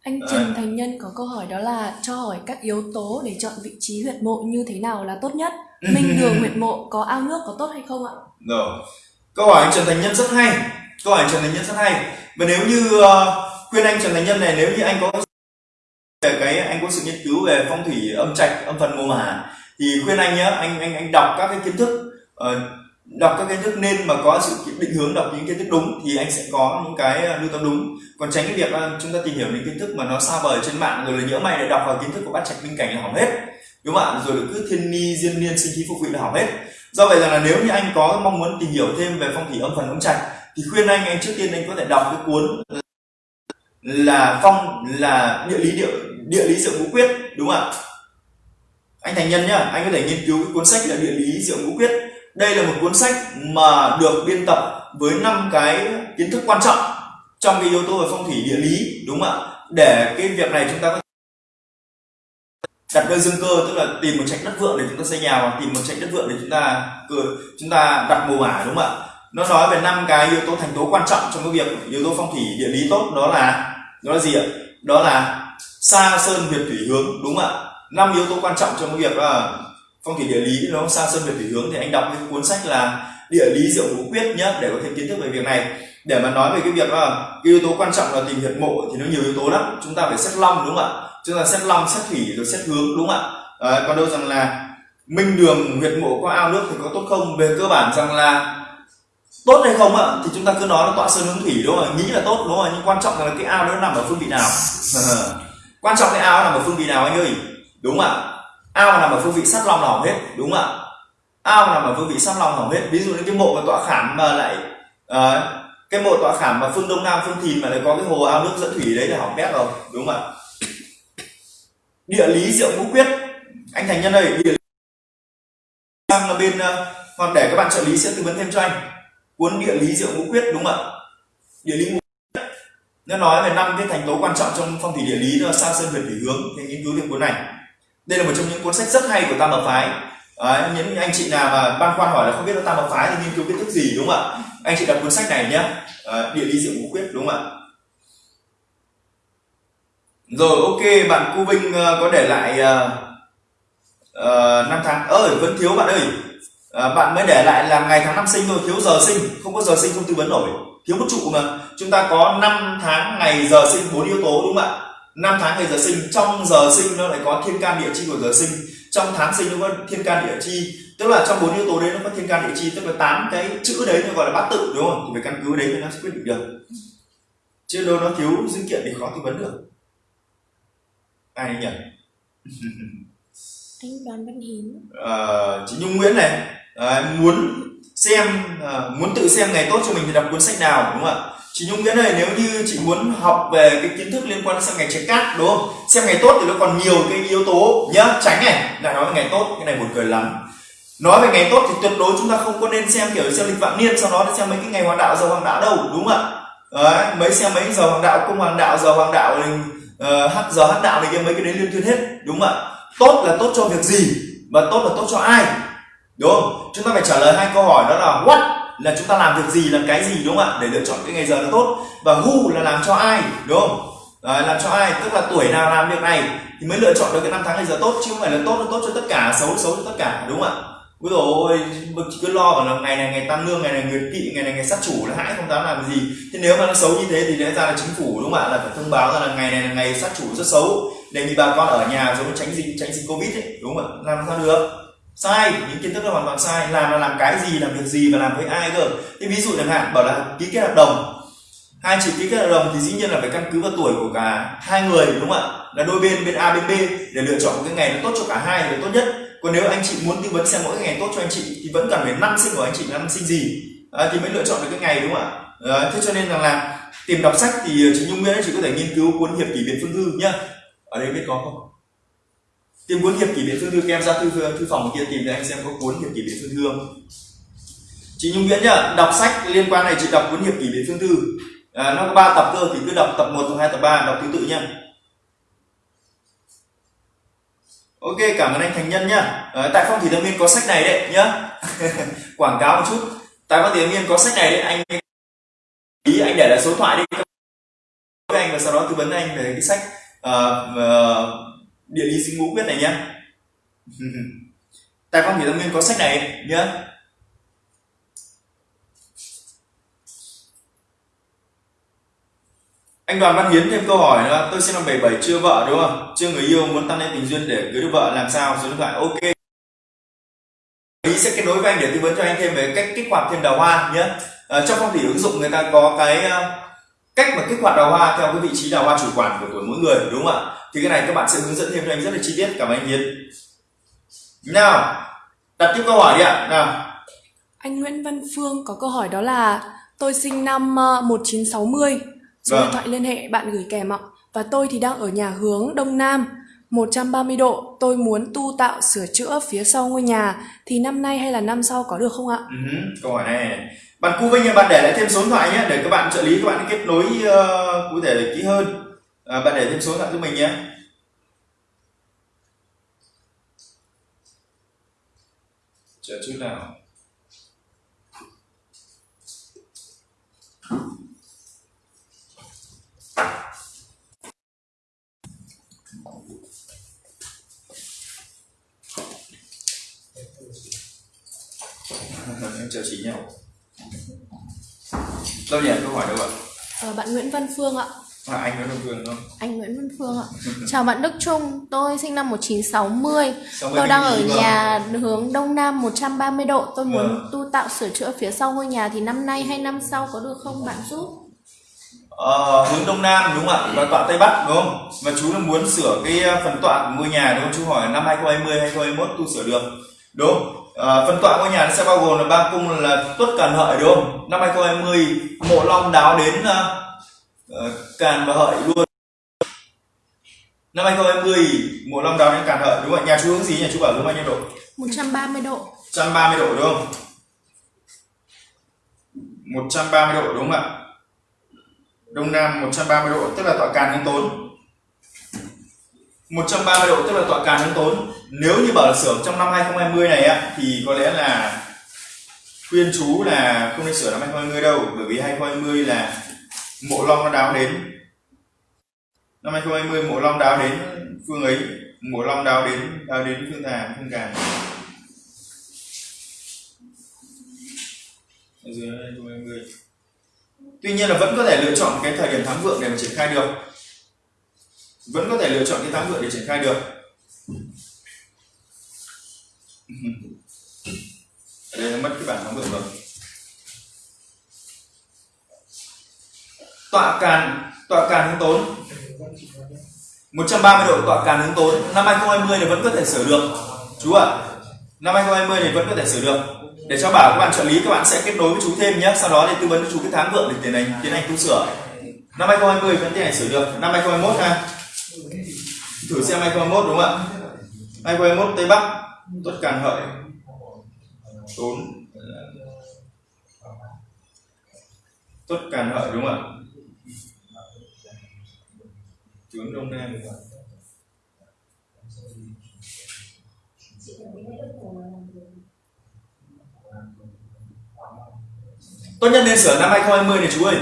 Anh Trần Thành Nhân có câu hỏi đó là cho hỏi các yếu tố để chọn vị trí huyệt mộ như thế nào là tốt nhất? Minh đường huyệt mộ có ao nước có tốt hay không ạ? Rồi. Câu hỏi anh Trần Thành Nhân rất hay. Câu hỏi Trần Thành Nhân rất hay. Và nếu như uh, khuyên anh Trần Thành Nhân này nếu như anh có cái anh có sự nghiên cứu về phong thủy âm trạch âm phần mùa mã thì khuyên anh nhé anh anh anh đọc các cái kiến thức uh, đọc các kiến thức nên mà có sự định hướng đọc những kiến thức đúng thì anh sẽ có những cái ờ, lưu tâm đúng. Còn tránh cái việc uh, chúng ta tìm hiểu những kiến thức mà nó xa vời trên mạng rồi là nhỡ mày để đọc vào kiến thức của bát trạch minh cảnh là hỏng hết đúng không ạ? Rồi cứ thiên ni diên niên sinh khí phục vị là hỏng hết. Do vậy rằng là nếu như anh có mong muốn tìm hiểu thêm về phong thủy âm phần âm trạch thì khuyên anh anh trước tiên anh có thể đọc cái cuốn là phong là địa lý địa địa lý diệu ngũ quyết, đúng không ạ? Anh thành nhân nhá, anh có thể nghiên cứu cái cuốn sách là địa lý diệu ngũ quyết. Đây là một cuốn sách mà được biên tập với năm cái kiến thức quan trọng trong cái yếu tố về phong thủy địa lý, đúng không ạ? Để cái việc này chúng ta có đặt nơi dương cơ, tức là tìm một trạch đất vượng để chúng ta xây nhà hoặc tìm một trạch đất vượng để chúng ta chúng ta đặt mồ mả, đúng không ạ? Nó nói về năm cái yếu tố thành tố quan trọng trong cái việc, yếu tố phong thủy địa lý tốt, đó là đó là gì ạ? Đó là xa sơn việt thủy hướng đúng không ạ? Năm yếu tố quan trọng trong cái việc là phong thủy địa lý nó xa sơn việt thủy hướng thì anh đọc cái cuốn sách là địa lý diệu ngũ quyết nhé để có thêm kiến thức về việc này. Để mà nói về cái việc là cái yếu tố quan trọng là tìm huyệt mộ thì nó nhiều yếu tố lắm. Chúng ta phải xét long đúng không ạ? Chúng ta xét long xét thủy rồi xét hướng đúng không ạ? À, còn đâu rằng là minh đường huyệt mộ có ao nước thì có tốt không? Về cơ bản rằng là tốt hay không ạ thì chúng ta cứ nói là tọa sơn hướng thủy đúng không nghĩ là tốt đúng không nhưng quan trọng là cái ao nó nằm ở phương vị nào. quan trọng cái ao nằm ở phương vị nào anh ơi? Đúng không ạ. Ao nằm ở phương vị sát long là hỏng hết. Đúng không ạ. Ao nằm ở phương vị sát long hỏng hết. Ví dụ như cái mộ mà tọa khảm mà lại uh, cái mộ tọa khảm mà phương đông nam phương thìn mà lại có cái hồ ao nước dẫn thủy đấy là hỏng bét rồi. Đúng không ạ. Địa lý diệu ngũ quyết. Anh thành nhân ơi địa lý sang là bên uh, để các bạn trợ lý sẽ tư vấn thêm cho anh. Cuốn địa lý diệu ngũ quyết đúng không ạ. Địa lý ngũ nó nói về năm cái thành tố quan trọng trong phong thủy địa lý đó là sao sơn về thủy hướng thì nghiên cứu thêm cuốn này? Đây là một trong những cuốn sách rất hay của tam hợp phái. À, những anh chị nào mà băn khoăn hỏi là không biết là tam hợp phái thì nghiên cứu kiến thức gì đúng không ạ? Anh chị đọc cuốn sách này nhé à, địa lý diệu ngũ quyết đúng không ạ? Rồi ok bạn cu vinh uh, có để lại uh, uh, năm tháng. Ơi vẫn thiếu bạn ơi. Uh, bạn mới để lại là ngày tháng năm sinh thôi thiếu giờ sinh. Không có giờ sinh không tư vấn nổi thiếu một trụ mà. Chúng ta có 5 tháng ngày giờ sinh bốn yếu tố đúng không ạ? Năm tháng ngày giờ sinh trong giờ sinh nó lại có thiên can địa chi của giờ sinh. Trong tháng sinh nó có thiên can địa chi tức là trong bốn yếu tố đấy nó có thiên can địa chi tức là tám cái chữ đấy nó gọi là bát tự đúng không? Thì phải căn cứ đấy thì nó sẽ quyết định được. Chứ đâu nó thiếu dữ kiện thì khó tư vấn được. Ai nhỉ? Anh đoàn văn hiến. Ờ, chị nhung nguyễn này. À, muốn xem uh, muốn tự xem ngày tốt cho mình thì đọc cuốn sách nào đúng không ạ? Chị nhung nguyễn này nếu như chị muốn học về cái kiến thức liên quan đến ngày trái cát đúng không? Xem ngày tốt thì nó còn nhiều cái yếu tố nhá tránh này. Lại nói về ngày tốt cái này buồn cười lắm. Nói về ngày tốt thì tuyệt đối chúng ta không có nên xem kiểu xem lịch vạn niên sau đó xem mấy cái ngày hoàng đạo giờ hoàng đạo đâu đúng không ạ? Đấy, mấy xem mấy giờ hoàng đạo cung hoàng đạo giờ hoàng đạo uh, hắc giờ hắc đạo này kia mấy cái đấy liên thuyên hết đúng không ạ? Tốt là tốt cho việc gì và tốt là tốt cho ai? Đúng không? Chúng ta phải trả lời hai câu hỏi đó là what? Là chúng ta làm việc gì làm cái gì đúng không ạ? Để lựa chọn cái ngày giờ nó tốt. Và who là làm cho ai đúng không? Đấy, làm cho ai tức là tuổi nào làm việc này thì mới lựa chọn được cái năm tháng ngày giờ tốt chứ không phải là tốt là tốt cho tất cả xấu xấu cho tất cả đúng không ạ? Ôi dồi ôi, chỉ cứ lo vào là ngày này ngày tăng lương, ngày này người kỵ, ngày này ngày sát chủ là hãi không dám làm gì. Thế nếu mà nó xấu như thế thì lẽ ra là chính phủ đúng không ạ? Là phải thông báo ra là ngày này là ngày sát chủ rất xấu Đề nghị bà con ở nhà giống tránh dịch tránh dịch Covid ấy, đúng không ạ? Làm sao được? Sai những kiến thức là hoàn toàn sai. Làm là làm cái gì làm việc gì và làm với ai cơ? Thế ví dụ chẳng hạn bảo là ký kết hợp đồng. Hai chị ký kết hợp đồng thì dĩ nhiên là phải căn cứ vào tuổi của cả hai người đúng không ạ? Là đôi bên bên a bên b để lựa chọn một cái ngày nó tốt cho cả hai là tốt nhất. Còn nếu anh chị muốn tư vấn xem mỗi cái ngày tốt cho anh chị thì vẫn cần phải năm sinh của anh chị năm sinh gì. À, thì mới lựa chọn được cái ngày đúng không ạ? À, thế cho nên rằng là tìm đọc sách thì chị nhung nguyễn chị có thể nghiên cứu cuốn hiệp kỷ biện phương thư nhá. Ở đây biết có không? Tìm cuốn hiệp kỷ biến phương thư các em ra thư thư phòng kia tìm để anh xem có cuốn hiệp kỷ biến phương thư không chị nhung nguyễn nhá đọc sách liên quan này chị đọc cuốn hiệp kỷ biến phương thư à, nó có ba tập cơ thì cứ đọc tập 1, tập 2, tập 3 đọc thứ tự nhá Ok, cảm ơn anh Thành Nhân nhá. À, tại Phong Thủy Tâm Nguyên có sách này đấy nhá. Quảng cáo một chút. Tại Phong Thủy Tâm Nguyên có sách này đấy, anh ý anh để lại số thoại đi với anh và sau đó tư vấn anh về cái sách uh, uh, địa lý sinh ngũ quyết này nhé. tại khoản Thủy Tâm Nguyên có sách này nhé. anh đoàn văn hiến thêm câu hỏi nữa. Tôi sinh năm 77 chưa vợ đúng không? Chưa người yêu muốn tăng lên tình duyên để cưới được vợ làm sao? Số điện thoại ok. Ý sẽ kết nối với anh để tư vấn cho anh thêm về cách kích hoạt thêm đào hoa nhé à, ờ, trong phong thủy ứng dụng người ta có cái ờ, cách mà kích hoạt đào hoa theo cái vị trí đào hoa chủ quản của tuổi mỗi người đúng không ạ? Thì cái này các bạn sẽ hướng dẫn thêm cho anh rất là chi tiết cảm ơn anh hiến nào đặt tiếp câu hỏi đi ạ nào Anh Nguyễn Văn Phương có câu hỏi đó là tôi sinh năm ờ, 1960, số Vâng. điện thoại liên hệ bạn gửi kèm ạ. Và tôi thì đang ở nhà hướng Đông Nam 130 độ. Tôi muốn tu tạo sửa chữa phía sau ngôi nhà thì năm nay hay là năm sau có được không ạ? Ừ câu hỏi này bạn Cú Vinh bạn để lại thêm số điện thoại nhé để các bạn trợ lý các bạn kết nối ờ, cụ thể kỹ hơn à, bạn để thêm số điện thoại cho mình nhé. Chờ chút nào. Em chờ chị nhau. Đâu nhỉ? Câu hỏi đâu ạ. À, bạn Nguyễn Văn Phương ạ à, anh nói đồng phương không Anh Nguyễn Văn Phương ạ. Chào bạn Đức Trung, tôi sinh năm 1960. 60 Tôi đang ở nhà hướng Đông Nam 130 độ. Tôi muốn Vâng. tu tạo sửa chữa phía sau ngôi nhà thì năm nay hay năm sau có được không bạn giúp? Ờ, hướng đông nam đúng không ạ và tọa tây bắc đúng không và chú là muốn sửa cái ờ, phần tọa của ngôi nhà đúng không chú hỏi năm 2020 2021 tu sửa được đúng không Ờ, phần tọa ngôi nhà nó sẽ bao gồm là ba cung là tuất càn hợi đúng không năm 2020 mộ long đáo đến ờ, càn và hợi luôn. Năm 2020 mộ long đáo đến càn hợi đúng không ạ? Nhà chú hướng gì nhà chú bảo hướng bao nhiêu độ? 130 độ. 130 độ đúng không? 130 độ đúng không ạ? Đông Nam 130 độ tức là tọa càn hướng tốn. 130 độ tức là tọa càn hướng tốn. Nếu như bảo là sửa trong năm 2020 này á thì có lẽ là khuyên chú là không nên sửa năm 2020 đâu bởi vì 2020 là mộ long nó đáo đến. Năm 2020 mộ long đáo đến phương ấy. Mộ long đáo đến đáo đến phương thà phương càn. Dưới 2020 tuy nhiên là vẫn có thể lựa chọn cái thời điểm thắng vượng để mà triển khai được. Vẫn có thể lựa chọn cái tháng vượng để triển khai được. Ở đây nó mất cái bản thắng vượng rồi. Tọa càn tọa càn hướng tốn. 130 độ tọa càn hướng tốn. Năm 2020 này vẫn có thể sửa được. Chú ạ, năm 2020 này vẫn có thể sửa được. Để cho bảo các bạn trợ lý, các bạn sẽ kết nối với chú thêm nhé. Sau đó thì tư vấn cho chú cái tháng vượng để tiến hành tiến hành tu sửa. Năm 2020 vẫn tiến hành sửa được. Năm 2021 ha. Thử xem 2021 đúng không ạ? 2021 Tây Bắc, tuất càn hợi. Tốn. Tuất càn hợi đúng không ạ? Hướng đông nam. Tốt nhất nên sửa năm 2020 này, chú ơi.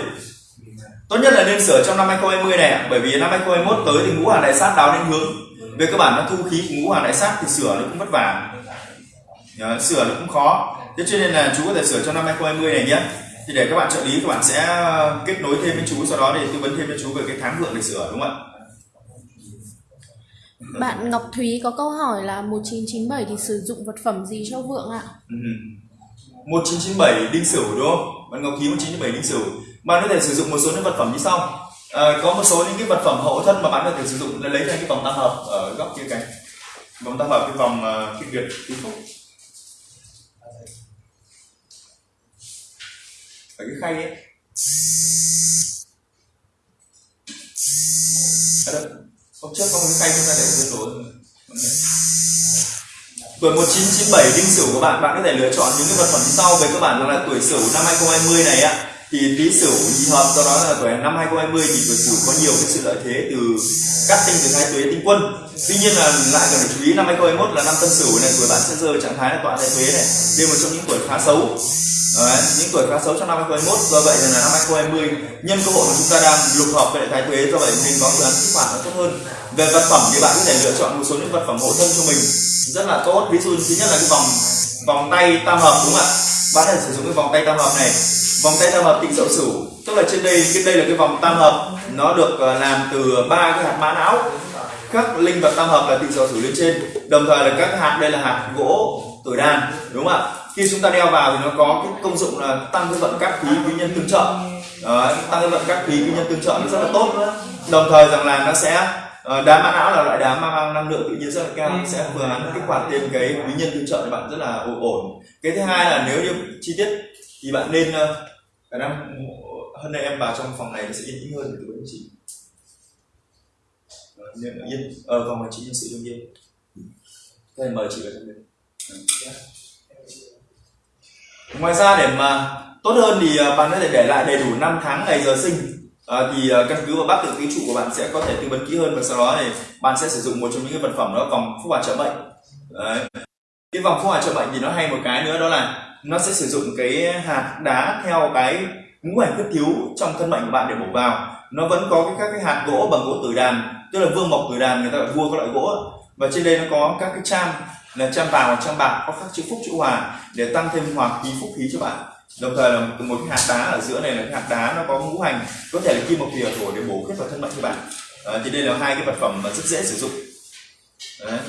Tốt nhất là nên sửa trong năm 2020 này bởi vì năm 2021 tới thì ngũ hành đại sát đáo đến hướng. Về cơ bản nó thu khí của ngũ hành đại sát thì sửa nó cũng vất vả. Sửa nó cũng khó. Thế cho nên là chú có thể sửa trong năm 2020 này nhé. Thì để các bạn trợ lý, các bạn sẽ ờ, kết nối thêm với chú, sau đó để tư vấn thêm cho chú về cái tháng vượng để sửa, đúng không ạ? Bạn Ngọc Thúy có câu hỏi là 1997 thì sử dụng vật phẩm gì cho vượng ạ? Ừ. 1997 đinh sửu đúng không? Bạn Ngọc Thúy 1997 đinh sửu. Bạn có thể sử dụng một số những vật phẩm như sau. À, có một số những cái vật phẩm hậu thân mà bạn có thể sử dụng là lấy ra cái vòng tam hợp ở góc kia cạnh. Vòng tam hợp cái vòng à, uh, kinh việt tứ phúc. Ở cái khay ấy. Ở đây. Hôm trước có cái khay chúng ta để tương đối tuổi 1997 đinh sửu của bạn bạn có thể lựa chọn những cái vật phẩm sau về cơ bản là tuổi sửu năm 2020 này á thì tý sửu nhị hợp, do đó là tuổi năm 2020 thì tuổi sửu có nhiều cái sự lợi thế từ cát tinh từ hai tuế tinh quân. Tuy nhiên là lại cần phải chú ý năm 2021 là năm tân sửu này, tuổi bạn sẽ rơi trạng thái là tọa thái tuế này. Đây một trong những tuổi khá xấu. Đấy, những tuổi khá xấu trong năm 2021 do vậy là năm 2020 nhân cơ hội mà chúng ta đang lục hợp với lại thái tuế do vậy mình có phương án kích hoạt nó tốt hơn. Về vật phẩm thì bạn có thể lựa chọn một số những vật phẩm hộ thân cho mình rất là tốt. Ví dụ thứ nhất là cái vòng vòng tay tam hợp đúng không ạ? Bạn có thể sử dụng cái vòng tay tam hợp này. Vòng tay tam hợp tịnh dậu sửu tức là trên đây cái đây là cái vòng tam hợp nó được ờ, làm từ ba cái hạt mã não. Các linh vật tam hợp là tịnh dậu sửu lên trên đồng thời là các hạt đây là hạt gỗ tuổi đàn đúng không ạ? Khi chúng ta đeo vào thì nó có cái công dụng là tăng cái vận các khí quý nhân tương trợ. Đấy, tăng cái vận các khí quý nhân tương trợ nó rất là tốt. Đồng thời rằng là nó sẽ ờ, đá mã não là loại đá mang năng lượng tự nhiên rất là cao sẽ phương án kích hoạt thêm cái quý nhân tương trợ cho bạn rất là ổn cái thứ hai là nếu như chi tiết thì bạn nên ờ, khả năng hơn nay em vào trong phòng này sẽ yên tĩnh hơn để tư chị yên ở phòng này chị nhân sự đương nhiên Thế mời chị vào trong đây. Dạ ngoài ra để mà tốt hơn thì à, bạn có thể để lại đầy đủ năm tháng ngày giờ sinh. À, thì à, căn cứ vào bát tự ký trụ của bạn sẽ có thể tư vấn kỹ hơn và sau đó thì bạn sẽ sử dụng một trong những cái vật phẩm đó vòng phúc hòa trợ bệnh Đấy. cái vòng phúc hòa trợ bệnh thì nó hay một cái nữa đó là nó sẽ sử dụng cái hạt đá theo cái ngũ hành khuyết thiếu trong thân mệnh của bạn để bổ vào. Nó vẫn có cái, các cái hạt gỗ bằng gỗ tử đàn tức là vương mộc tử đàn người ta gọi vua các loại gỗ. Và trên đây nó có các cái cham là cham vàng và cham bạc có khắc chữ phúc chữ hòa để tăng thêm hòa khí phúc khí cho bạn. Đồng thời là một, một cái hạt đá ở giữa này là cái hạt đá nó có ngũ hành có thể là kim mộc thủy ở thổ để bổ khuyết vào thân mệnh cho bạn. Ờ, thì đây là hai cái vật phẩm mà rất dễ sử dụng. Đấy.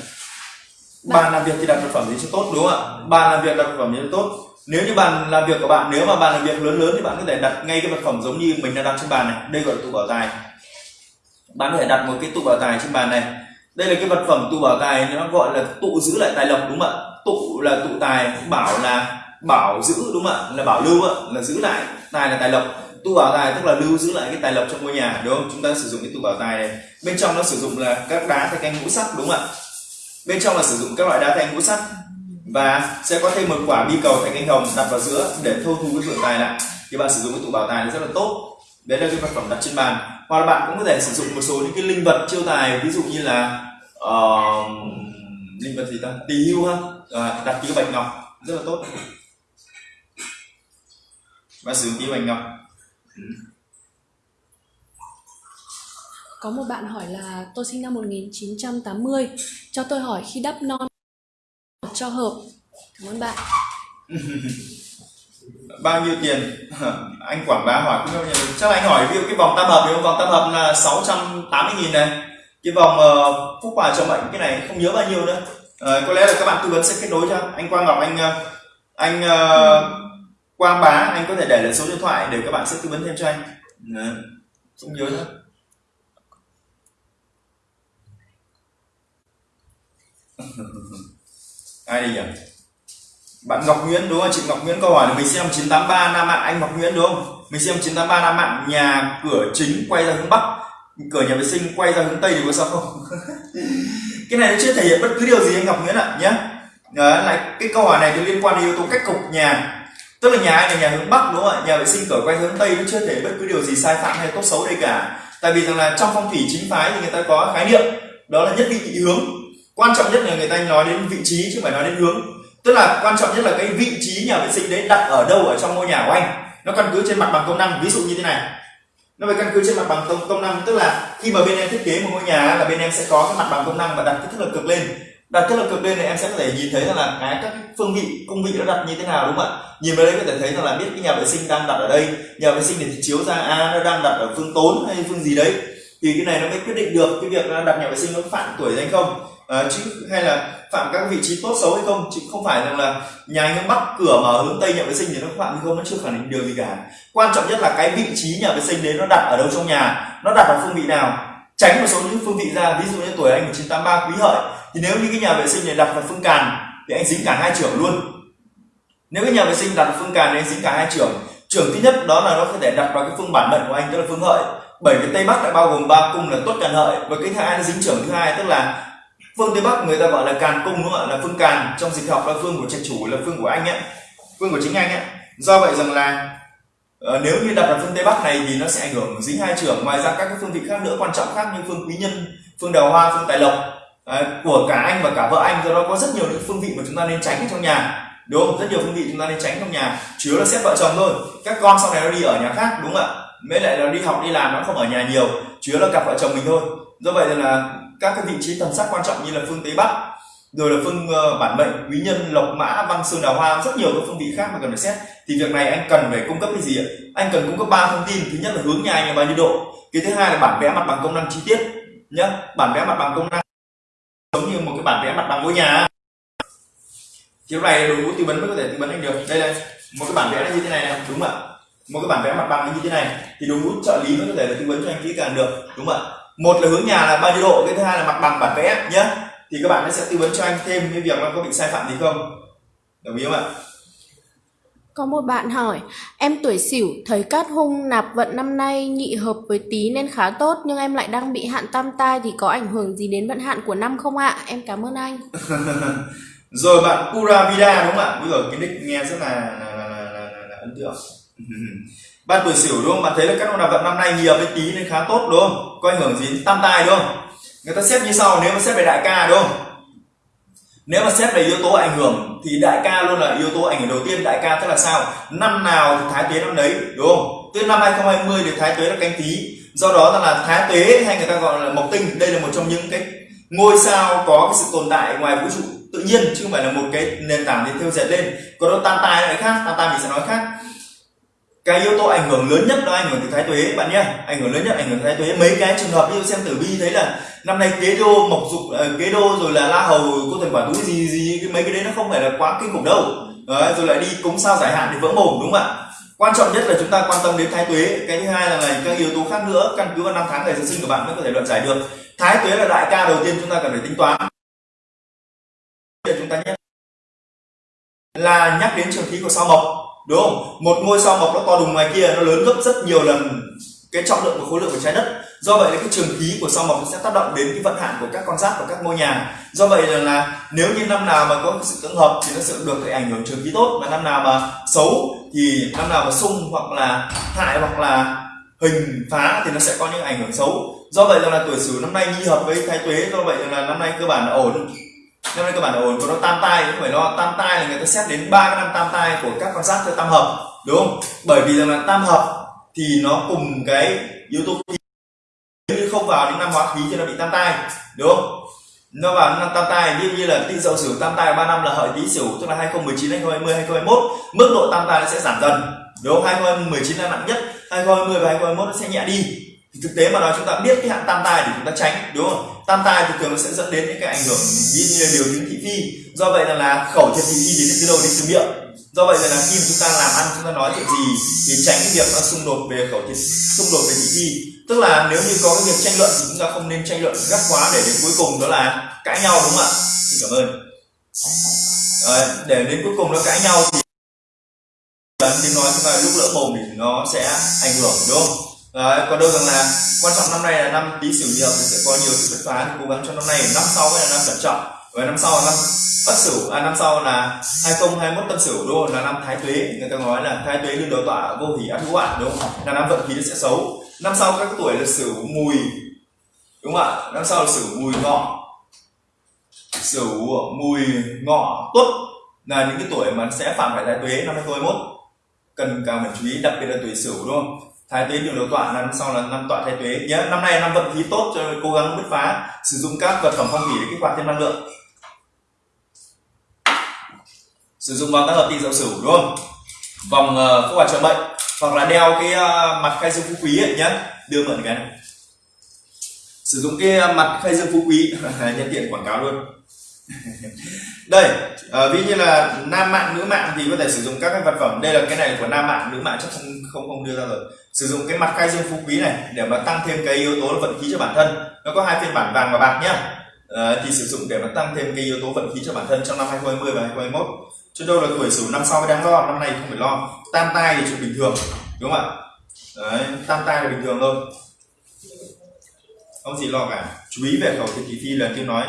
bàn làm việc thì đặt vật phẩm gì cho tốt đúng không ạ? Bàn làm việc đặt vật phẩm gì cho tốt? Nếu như bàn làm việc của bạn nếu mà bàn làm việc lớn lớn thì bạn có thể đặt ngay cái vật phẩm giống như mình đang đặt trên bàn này. Đây gọi là tủ bảo tài. Bạn có thể đặt một cái tủ bảo tài trên bàn này đây là cái vật phẩm tủ bảo tài, nó gọi là tụ giữ lại tài lộc, đúng không ạ? Tụ là tụ tài, bảo là bảo giữ, đúng không ạ? Là bảo lưu ạ là giữ lại tài là tài lộc. Tụ bảo tài tức là lưu giữ lại cái tài lộc trong ngôi nhà, đúng không? Chúng ta sử dụng cái tụ bảo tài này. Bên trong nó sử dụng là các đá thạch canh ngũ sắc, đúng không ạ? Bên trong là sử dụng các loại đá thạch ngũ sắc. Và sẽ có thêm một quả bi cầu thạch anh hồng đặt vào giữa để thâu thu cái vượng tài lại. Thì bạn sử dụng cái tủ bảo tài nó rất là tốt. Đấy là cái vật phẩm đặt trên bàn hoặc là bạn cũng có thể sử dụng một số những cái linh vật chiêu tài ví dụ như là ờ, linh vật gì ta tỳ hưu ha à, đặt cái bạch ngọc rất là tốt và sử dụng cái bạch ngọc Có một bạn hỏi là tôi sinh năm 1980, cho tôi hỏi khi đắp non cho hợp. Cảm ơn bạn. bao nhiêu tiền? Anh quảng bá hỏi. Cũng bao nhiêu chắc là anh hỏi ví dụ cái vòng tam hợp thì vòng tam hợp là 680 nghìn này. Cái vòng uh, phúc hòa cho bệnh cái này không nhớ bao nhiêu nữa. Uh, có lẽ là các bạn tư vấn sẽ kết nối cho. Anh Quang Ngọc anh ờ, anh ờ, Quang Bá anh có thể để lại số điện thoại để các bạn sẽ tư vấn thêm cho anh. Uh, không nhớ nữa. Ai đi nhỉ? Bạn Ngọc Nguyễn đúng không? Chị Ngọc Nguyễn câu hỏi là mình xem 983 Nam Mạng. Anh Ngọc Nguyễn đúng không? Mình xem 983 Nam Mạng. Nhà cửa chính quay ra hướng Bắc. Cửa nhà vệ sinh quay ra hướng Tây thì có sao không? Cái này nó chưa thể hiện bất cứ điều gì anh Ngọc Nguyễn ạ nhé Đấy, lại cái câu hỏi này thì liên quan đến yếu tố cách cục nhà. Tức là nhà anh là nhà hướng Bắc đúng không ạ? Nhà vệ sinh cửa quay hướng Tây nó chưa thể bất cứ điều gì sai phạm hay tốt xấu đây cả. Tại vì rằng là trong phong thủy chính phái thì người ta có khái niệm đó là nhất vị hướng. Quan trọng nhất là người ta nói đến vị trí chứ không phải nói đến hướng tức là quan trọng nhất là cái vị trí nhà vệ sinh đấy đặt ở đâu ở trong ngôi nhà của anh. Nó căn cứ trên mặt bằng công năng ví dụ như thế này. Nó phải căn cứ trên mặt bằng công, công năng tức là khi mà bên em thiết kế một ngôi nhà là bên em sẽ có cái mặt bằng công năng và đặt cái thước lực cực lên. Đặt thước lực cực lên thì em sẽ có thể nhìn thấy rằng là cái các phương vị cung vị nó đặt như thế nào đúng không ạ? Nhìn vào đấy có thể thấy rằng là biết cái nhà vệ sinh đang đặt ở đây. Nhà vệ sinh thì chiếu ra a nó đang đặt ở phương tốn hay phương gì đấy. Thì cái này nó mới quyết định được cái việc đặt nhà vệ sinh nó phạm tuổi hay không à, chứ hay là phạm các vị trí tốt xấu hay không? Chứ không phải rằng là nhà anh hướng bắc cửa mà hướng tây nhà vệ sinh thì nó phạm hay không nó chưa khẳng định điều gì cả. Quan trọng nhất là cái vị trí nhà vệ sinh đấy nó đặt ở đâu trong nhà nó đặt ở phương vị nào. Tránh một số những phương vị ra ví dụ như tuổi anh 1983 quý hợi thì nếu như cái nhà vệ sinh này đặt vào phương càn thì anh dính cả hai trưởng luôn. Nếu cái nhà vệ sinh đặt vào phương càn thì anh dính cả hai trưởng. Trưởng thứ nhất đó là nó có thể đặt vào cái phương bản mệnh của anh tức là phương hợi. Bởi vì tây bắc lại bao gồm ba cung là tốt càn hợi và cái thứ hai nó dính trưởng thứ hai tức là phương tây bắc người ta gọi là càn cung đúng không ạ? Là phương càn. Trong dịch học là phương của trạch chủ, là phương của anh ấy. Phương của chính anh ấy. Do vậy rằng là ờ, nếu như đặt vào phương tây bắc này thì nó sẽ ảnh hưởng dính hai trưởng ngoài ra các cái phương vị khác nữa, quan trọng khác như phương quý nhân, phương đào hoa, phương tài lộc của cả anh và cả vợ anh. Do đó có rất nhiều những phương vị mà chúng ta nên tránh trong nhà. Đúng không? Rất nhiều phương vị chúng ta nên tránh trong nhà. Chủ yếu là xét vợ chồng thôi. Các con sau này nó đi ở nhà khác, đúng không ạ? Mới lại là đi học, đi làm, nó không ở nhà nhiều. Chủ yếu là cặp vợ chồng mình thôi. Do vậy là các cái vị trí tầm sắc quan trọng như là phương tây bắc rồi là phương uh, bản mệnh quý nhân lộc mã văn sơn đào hoa rất nhiều các phương vị khác mà cần phải xét. Thì việc này anh cần phải cung cấp cái gì ạ? Anh cần cung cấp ba thông tin. Thứ nhất là hướng nhà anh là bao nhiêu độ. Cái thứ hai là bản vẽ mặt bằng công năng chi tiết nhé bản vẽ mặt bằng công năng giống như một cái bản vẽ mặt bằng ngôi nhà thì lúc này đội ngũ tư vấn mới có thể tư vấn anh được. Đây đây một cái bản vẽ như thế này này đúng không ạ? Một cái bản vẽ mặt bằng như thế này. Thì đội ngũ trợ lý mới có thể là tư vấn cho anh kỹ càng được đúng không ạ? Một là hướng nhà là bao nhiêu độ cái thứ hai là mặt bằng bản vẽ nhé thì các bạn sẽ tư vấn cho anh thêm cái việc nó có bị sai phạm gì không. Đồng ý không ạ? Có một bạn hỏi, em tuổi Sửu thấy cát hung nạp vận năm nay nhị hợp với Tý nên khá tốt nhưng em lại đang bị hạn tam tai thì có ảnh hưởng gì đến vận hạn của năm không ạ? Em cảm ơn anh. rồi bạn Pura Vida đúng không ạ? Bây giờ cái nick nghe rất là là, là, là, là, là, là ấn tượng. Bạn tuổi Sửu đúng không? Bạn thấy là các nạp vận năm nay nhiều với Tý nên khá tốt đúng không có ảnh hưởng gì đến tam tai đúng không người ta xếp như sau, nếu mà xếp về đại ca đúng không nếu mà xét về yếu tố ảnh hưởng thì đại ca luôn là yếu tố ảnh hưởng đầu tiên. Đại ca tức là sao? Năm nào thì thái tuế năm đấy, đúng không? Từ năm 2020 thì thái tuế là canh tí. Do đó là thái tuế hay người ta gọi là mộc tinh, đây là một trong những cái ngôi sao có cái sự tồn tại ngoài vũ trụ tự nhiên, chứ không phải là một cái nền tảng để theo dệt lên. Còn nó tam tai lại khác, tam tai mình sẽ nói khác cái yếu tố ảnh hưởng lớn nhất đó ảnh hưởng từ thái tuế bạn nhé. Ảnh hưởng lớn nhất ảnh hưởng từ thái tuế. Mấy cái trường hợp như xem tử vi thấy là năm nay kế đô mộc dục ờ, kế đô rồi là la hầu cô thần quả túi gì gì cái mấy cái đấy nó không phải là quá kinh khủng đâu. Đấy, rồi lại đi cúng sao giải hạn thì vỡ mồm đúng không ạ? Quan trọng nhất là chúng ta quan tâm đến thái tuế. Cái thứ hai là, này các yếu tố khác nữa căn cứ vào năm tháng ngày sinh của bạn mới có thể luận giải được. Thái tuế là đại ca đầu tiên chúng ta cần phải tính toán. Để chúng ta nhắc là nhắc đến trường khí của sao mộc đúng không? Một ngôi sao mộc nó to đùng ngoài kia nó lớn gấp rất nhiều lần cái trọng lượng và khối lượng của trái đất. Do vậy là cái trường khí của sao mộc nó sẽ tác động đến cái vận hạn của các con giáp và các ngôi nhà. Do vậy là, là nếu như năm nào mà có sự tương hợp thì nó sẽ được cái ảnh hưởng trường khí tốt. Và năm nào mà xấu thì năm nào mà sung hoặc là hại hoặc là hình phá thì nó sẽ có những ảnh hưởng xấu. Do vậy là tuổi sửu năm nay nhi hợp với thái tuế. Do vậy là năm nay cơ bản là ổn cho nên cơ bản ổn, còn nó tam tai không phải lo. Tam tai là người ta xét đến ba cái năm tam tai của các con giáp theo tam hợp, đúng không? Bởi vì rằng là tam hợp thì nó cùng cái yếu tố khí như không vào những năm hóa khí thì nó bị tam tai, đúng không? Nó vào năm tam tai như như là tinh dậu sửu tam tai ba năm là hợi tý sửu tức là 2019 2020 2021 mức độ tam tai nó sẽ giảm dần, đúng không? 2019 là nặng nhất 2020 và 2021 nó sẽ nhẹ đi thì thực tế mà nói chúng ta biết cái hạn tam tai để chúng ta tránh đúng không? Tam tai thì thường nó sẽ dẫn đến những cái ảnh hưởng ví như là điều chứng thị phi. Do vậy là, là khẩu thiệt thị phi đến từ đâu đến từ miệng. Do vậy là, là khi mà chúng ta làm ăn chúng ta nói chuyện gì thì tránh cái việc nó xung đột về khẩu thiệt xung đột về thị phi. Tức là nếu như có cái việc tranh luận thì chúng ta không nên tranh luận gắt quá để đến cuối cùng đó là cãi nhau đúng không ạ? Xin cảm ơn. Đấy, để đến cuối cùng nó cãi nhau thì tiếng nói chúng ta lúc lỡ mồm thì nó sẽ ảnh hưởng đúng không? Đấy, còn đâu rằng là quan trọng năm nay là năm tí sửu nhiều thì sẽ có nhiều sự bứt phá thì cố gắng cho năm nay năm sau là năm cẩn trọng và năm sau là năm bất Sửu à năm sau là 2021 Tân Sửu đúng không? là năm Thái Tuế người ta nói là Thái Tuế luôn đầu tỏa vô hỷ ác hữu ạ đúng không? là năm vận khí nó sẽ xấu năm sau các tuổi là Sửu Mùi đúng không ạ năm sau là Sửu Mùi Ngọ Sửu Mùi Ngọ Tuất là những cái tuổi mà sẽ phạm phải Thái Tuế năm 2021 cần càng phải chú ý đặc biệt là tuổi Sửu đúng không? Thái tuế đường đầu tọa là năm sau là năm tọa thái tuế. Nhớ năm nay năm vận khí tốt cho nên cố gắng bứt phá sử dụng các vật phẩm phong thủy để kích hoạt thêm năng lượng. Sử dụng vòng tác hợp tinh dậu sửu đúng không? Vòng uh, phúc hoạt trợ mệnh hoặc là đeo cái uh, mặt khai dương phú quý ấy nhé đưa mượn cái này. Sử dụng cái uh, mặt khai dương phú quý. Nhân tiện quảng cáo luôn. đây uh, ví như là nam mạng nữ mạng thì có thể sử dụng các cái vật phẩm. Đây là cái này của nam mạng nữ mạng chắc không không không đưa ra rồi. Sử dụng cái mặt khai dương phú quý này để mà tăng thêm cái yếu tố vận khí cho bản thân. Nó có hai phiên bản vàng và bạc nhá. Uh, thì sử dụng để mà tăng thêm cái yếu tố vận khí cho bản thân trong năm 2020 và 2021 chứ đâu là tuổi sửu năm sau mới đáng lo năm nay không phải lo. Tam tai thì chuyện bình thường đúng không ạ? Đấy, tam tai là bình thường thôi. Không gì lo cả. Chú ý về khẩu thị kỳ thi là tiếng nói.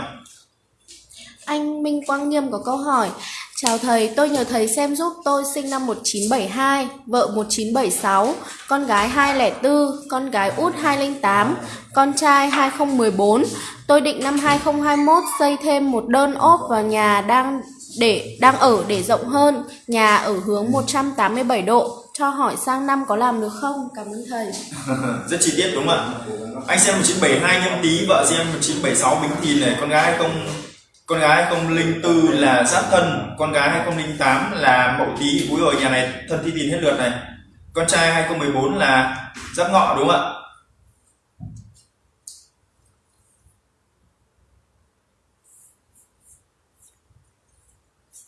Anh Minh Quang Nghiêm có câu hỏi Chào thầy, tôi nhờ thầy xem giúp tôi sinh năm 1972, vợ 1976, con gái 204, con gái út 208, con trai 2014. Tôi định năm 2021 xây thêm một đơn ốp vào nhà đang để đang ở để rộng hơn, nhà ở hướng 187 độ. Cho hỏi sang năm có làm được không? Cảm ơn thầy. rất chi tiết đúng không ạ anh xem 1972 nhâm tý vợ xem 1976 bính thìn này con gái không con gái 2004 là sát thân con gái 2008 là mậu tý úi rồi nhà này thân thi tín hết lượt này. Con trai 2014 là giáp ngọ đúng không ạ?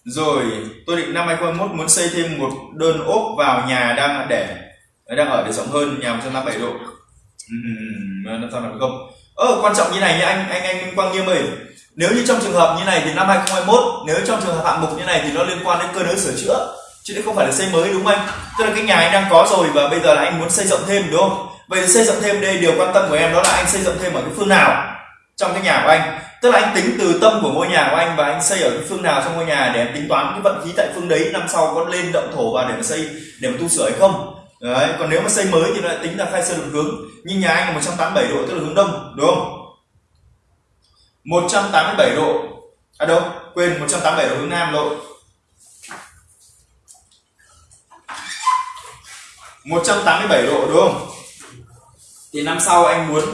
Rồi tôi định năm 2021 muốn xây thêm một đơn ốp vào nhà đang để đang ở để rộng hơn nhà 157 độ. Ừ, làm sao làm được không. Ơ quan trọng như này nha anh anh anh Minh Quang Nghiêm ơi nếu như trong trường hợp như này thì năm 2021 nếu trong trường hợp hạng mục như này thì nó liên quan đến cơ nới sửa chữa, chứ không phải là xây mới, đúng không anh? Tức là cái nhà anh đang có rồi và bây giờ là anh muốn xây dựng thêm, đúng không? Vậy thì xây dựng thêm đây, điều quan tâm của em đó là anh xây dựng thêm ở cái phương nào trong cái nhà của anh? Tức là anh tính từ tâm của ngôi nhà của anh và anh xây ở cái phương nào trong ngôi nhà để em tính toán cái vận khí tại phương đấy, năm sau có lên động thổ vào để mà xây, để mà tu sửa hay không? Đấy, còn nếu mà xây mới thì lại tính là khai sơn được hướng. Nhưng nhà anh là 187 độ, tức là hướng đông, đúng không? 187 độ. À đâu? Quên 187 độ hướng nam độ 187 độ đúng không? Thì năm sau anh muốn?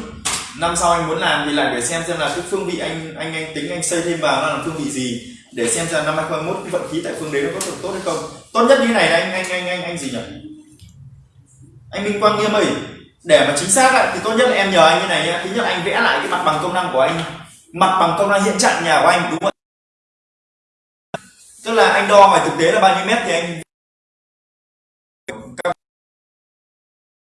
Năm sau anh muốn làm thì lại để xem xem là cái phương vị anh anh anh tính anh xây thêm vào nó là phương vị gì để xem xem năm 2021 cái vận khí tại phương đấy nó có được tốt hay không. Tốt nhất như này là anh anh anh anh anh gì nhỉ? Anh Minh Quang Nghiêm ơi để mà chính xác lại thì tốt nhất là em nhờ anh như này nhé thứ nhất anh vẽ lại cái mặt bằng công năng của anh mặt bằng công năng hiện trạng nhà của anh đúng không tức là anh đo ngoài thực tế là bao nhiêu mét thì anh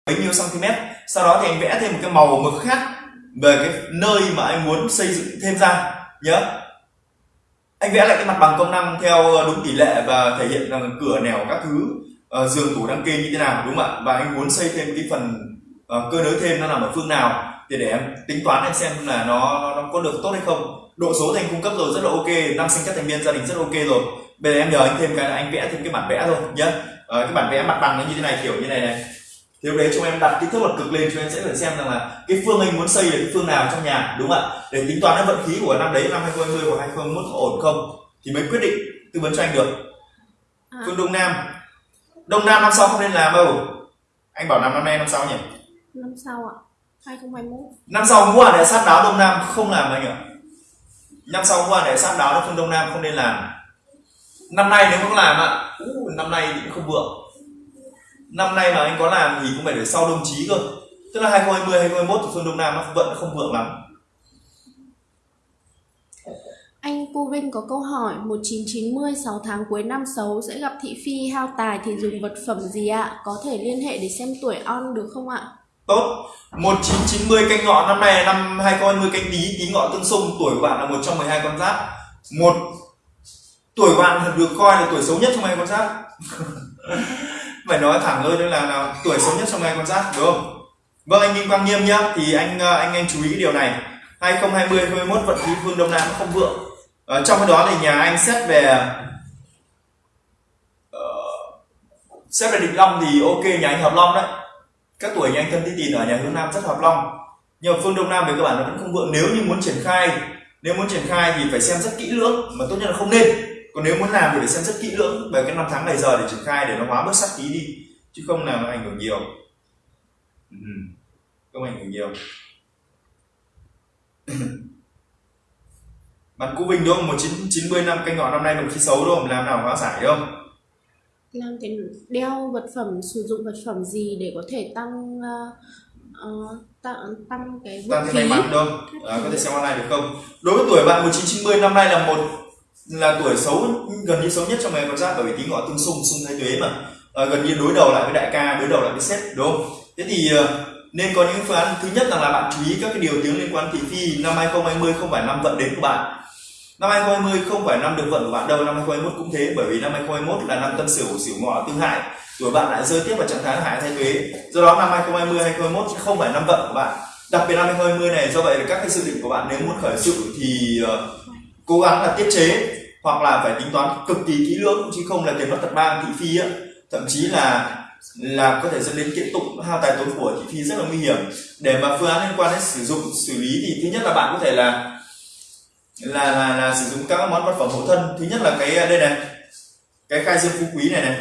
bấy nhiêu cm sau đó thì anh vẽ thêm một cái màu mực khác về cái nơi mà anh muốn xây dựng thêm ra nhớ. Anh vẽ lại cái mặt bằng công năng theo ờ, đúng tỷ lệ và thể hiện rằng cửa nẻo các thứ uh, giường tủ đăng kê như thế nào đúng không ạ? Và anh muốn xây thêm cái phần ờ, uh, cơ nới thêm nó nằm ở phương nào thì để em tính toán em xem là nó, nó có được tốt hay không. Độ số thì anh cung cấp rồi rất là ok. Năm sinh các thành viên gia đình rất ok rồi. Bây giờ em nhờ anh thêm cái là anh vẽ thêm cái bản vẽ thôi nhé uh, cái bản vẽ mặt bằng nó như thế này kiểu như này này. Thì lúc đấy chúng em đặt kích thước mặt cực lên cho em sẽ phải xem rằng là cái phương anh muốn xây là cái phương nào trong nhà đúng không ạ? Để tính toán cái vận khí của năm đấy năm 2020 và 2021 có ổn không? Thì mới quyết định tư vấn cho anh được. À. phương đông nam. Đông nam năm sau không nên làm đâu. Anh bảo làm năm nay năm sau nhỉ? Năm sau ạ 2021 năm sau mua để sát đáo đông nam không làm anh ạ. Năm sau mua để sát đáo phương đông nam không nên làm. Năm nay nếu không làm ạ năm nay thì cũng không vượng. Năm nay mà anh có làm thì cũng phải để sau đồng chí cơ. Tức là 2020 2021 thì phương đông nam nó vẫn không vượng lắm. Anh Cu Vinh có câu hỏi 1990 6 tháng cuối năm xấu sẽ gặp thị phi hao tài thì dùng vật phẩm gì ạ? Có thể liên hệ để xem tuổi on được không ạ? Tốt. 1990 canh ngọ năm nay là năm 2020 canh tí. Tí ngọ tương xung tuổi của bạn là một trong 12 con giáp. Một tuổi của bạn được coi là tuổi xấu nhất trong hai con giáp. Phải nói thẳng hơn là, là tuổi xấu nhất trong hai con giáp đúng không? Vâng anh Vinh Quang Nghiêm nhá. Thì anh à, anh anh chú ý cái điều này. 2020 2021 vận khí phương đông nam nó không vượng. Ở trong cái đó thì nhà anh xét về uh, xét về định long thì ok nhà anh hợp long đấy các tuổi như anh thân tí tìm ở nhà hướng nam rất hợp long nhưng mà phương đông nam về cơ bản nó vẫn không vượng nếu như muốn triển khai, nếu muốn triển khai thì phải xem rất kỹ lưỡng mà tốt nhất là không nên còn nếu muốn làm thì phải xem rất kỹ lưỡng về cái năm tháng ngày giờ để triển khai để nó hóa bớt sát khí đi, chứ không làm nó ảnh hưởng nhiều ừ. không ảnh hưởng nhiều bạn cũ Vinh đúng không? 1990 năm canh ngọ năm nay đồng chí xấu đúng không? Làm nào hóa giải đúng không? Làm cái đeo vật phẩm sử dụng vật phẩm gì để có thể tăng uh, uh, tăng tăng cái Tăng thêm may khí? mắn đúng không? À, có thể xem online được không? Đối với tuổi bạn 1990 năm nay là một là tuổi xấu gần như xấu nhất trong ngày con giáp bởi vì tí ngọ tương xung xung thái tuế mà à, gần như đối đầu lại với đại ca đối đầu lại với sếp đúng không? Thế thì ờ, nên có những phương án thứ nhất là, là bạn chú ý các cái điều tiếng liên quan thị phi năm 2020 không phải năm vận đến của bạn năm 2020 không phải năm được vận của bạn đâu năm 2021 cũng thế bởi vì năm 2021 là năm tân sửu sửu ngọ tương hại. Tuổi bạn lại rơi tiếp vào trạng thái hại thay tuế do đó năm 2020 2021 không phải năm vận của bạn. Đặc biệt năm 2020 này do vậy là các cái dự định của bạn nếu muốn khởi sự thì uh, cố gắng là tiết chế hoặc là phải tính toán cực kỳ kỹ lưỡng chứ không là tiền mất tật mang thị phi á. Thậm chí là là có thể dẫn đến kiện tụng hao tài tốn của thị phi rất là nguy hiểm. Để mà phương án liên quan đến sử dụng xử lý thì thứ nhất là bạn có thể là là là, là sử dụng các món vật phẩm hộ thân. Thứ nhất là cái à, đây này. Cái khai dương phú quý này này.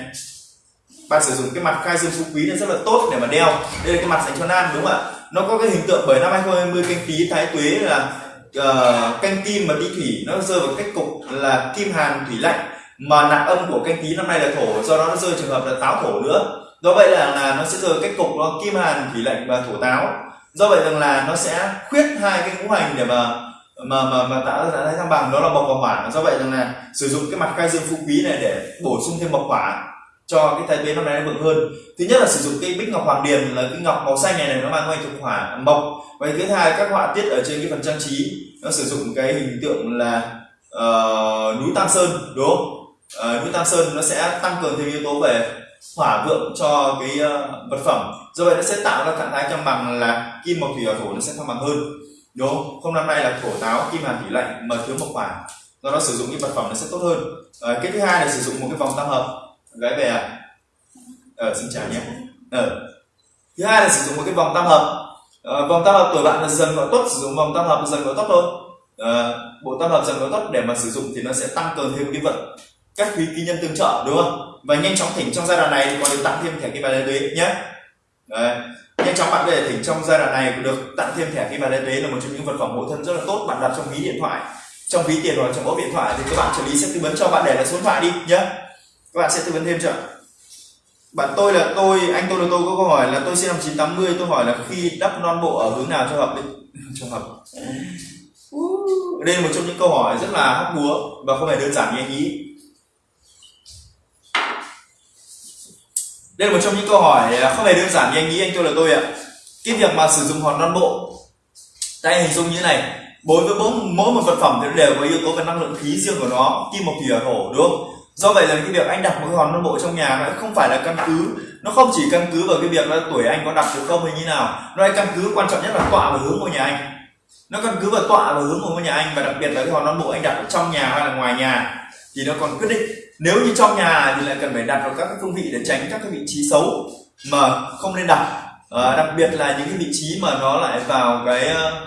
Bạn sử dụng cái mặt khai dương phú quý này rất là tốt để mà đeo. Đây là cái mặt dành cho nam đúng không ạ? Nó có cái hình tượng bởi năm 2020 canh tí thái tuế là uh, canh kim và đi thủy. Nó rơi vào cách cục là kim hàn thủy lạnh. Mà nạp âm của canh tí năm nay là thổ do đó nó rơi trường hợp là táo thổ nữa. Do vậy là là nó sẽ rơi cách cục nó kim hàn thủy lạnh và thổ táo. Do vậy rằng là nó sẽ khuyết hai cái ngũ hành để mà mà mà mà tạo ra trạng thái thăng bằng đó là mộc và hỏa do vậy rằng là sử dụng cái mặt khai dương phú quý này để bổ sung thêm mộc hỏa cho cái thái tuế năm nay nó vượng hơn. Thứ nhất là sử dụng cây bích ngọc hoàng điền là cái ngọc màu xanh này này nó mang ngoài thuộc hỏa mộc. Và thứ hai các họa tiết ở trên cái phần trang trí nó sử dụng cái hình tượng là uh, núi tam sơn đúng không? Uh, núi tam sơn nó sẽ tăng cường thêm yếu tố về hỏa vượng cho cái uh, vật phẩm. Do vậy nó sẽ tạo ra trạng thái cân bằng là kim mộc thủy hỏa thổ nó sẽ cân bằng hơn đúng không? Không năm nay là thổ táo kim hàn thủy lạnh mà thiếu mộc hỏa do đó sử dụng những vật phẩm nó sẽ tốt hơn. À, cái thứ hai là sử dụng một cái vòng tam hợp. Gái về à? Ờ xin chào nhé. Ờ. Thứ hai là sử dụng một cái vòng tam hợp. À, vòng tam hợp tuổi bạn là dần gọi tốt sử dụng vòng tam hợp dần gọi tốt thôi. À, bộ tam hợp dần gọi tốt để mà sử dụng thì nó sẽ tăng cường thêm cái vận các quý ký nhân tương trợ đúng không? Và nhanh chóng thỉnh trong giai đoạn này thì còn được tặng thêm thẻ kim bài tuế nhé. Đấy nhanh chóng bạn có thể thỉnh trong giai đoạn này được tặng thêm thẻ kim bài tuế là một trong những vật phẩm hộ thân rất là tốt. Bạn đặt trong ví điện thoại trong ví tiền hoặc trong ốp điện thoại thì các bạn trợ lý sẽ tư vấn cho bạn để lại số điện thoại đi nhé các bạn sẽ tư vấn thêm cho bạn tôi là tôi anh tôi là tôi có câu hỏi là tôi sinh năm 980 tôi hỏi là khi đắp non bộ ở hướng nào cho hợp đấy cho hợp. Đây là một trong những câu hỏi rất là hóc búa và không phải đơn giản như anh nghĩ đây là một trong những câu hỏi à, không hề đơn giản như anh nghĩ anh tôi là tôi ạ. Cái việc mà sử dụng hòn non bộ tay hình dung như thế này. Đối với mỗi, mỗi một vật phẩm thì nó đều có yếu tố về năng lượng khí riêng của nó kim mộc thủy hỏa thổ đúng không? Do vậy là cái việc anh đặt một cái hòn non bộ trong nhà nó không phải là căn cứ. Nó không chỉ căn cứ vào cái việc là tuổi anh có đặt được không hay như nào nó căn cứ quan trọng nhất là tọa và hướng của nhà anh. Nó căn cứ vào tọa và hướng của ngôi nhà anh và đặc biệt là cái hòn non bộ anh đặt ở trong nhà hay là ngoài nhà thì nó còn quyết định nếu như trong nhà thì lại cần phải đặt vào các cái phương vị để tránh các cái vị trí xấu mà không nên đặt. À, đặc biệt là những cái vị trí mà nó lại vào cái ờ,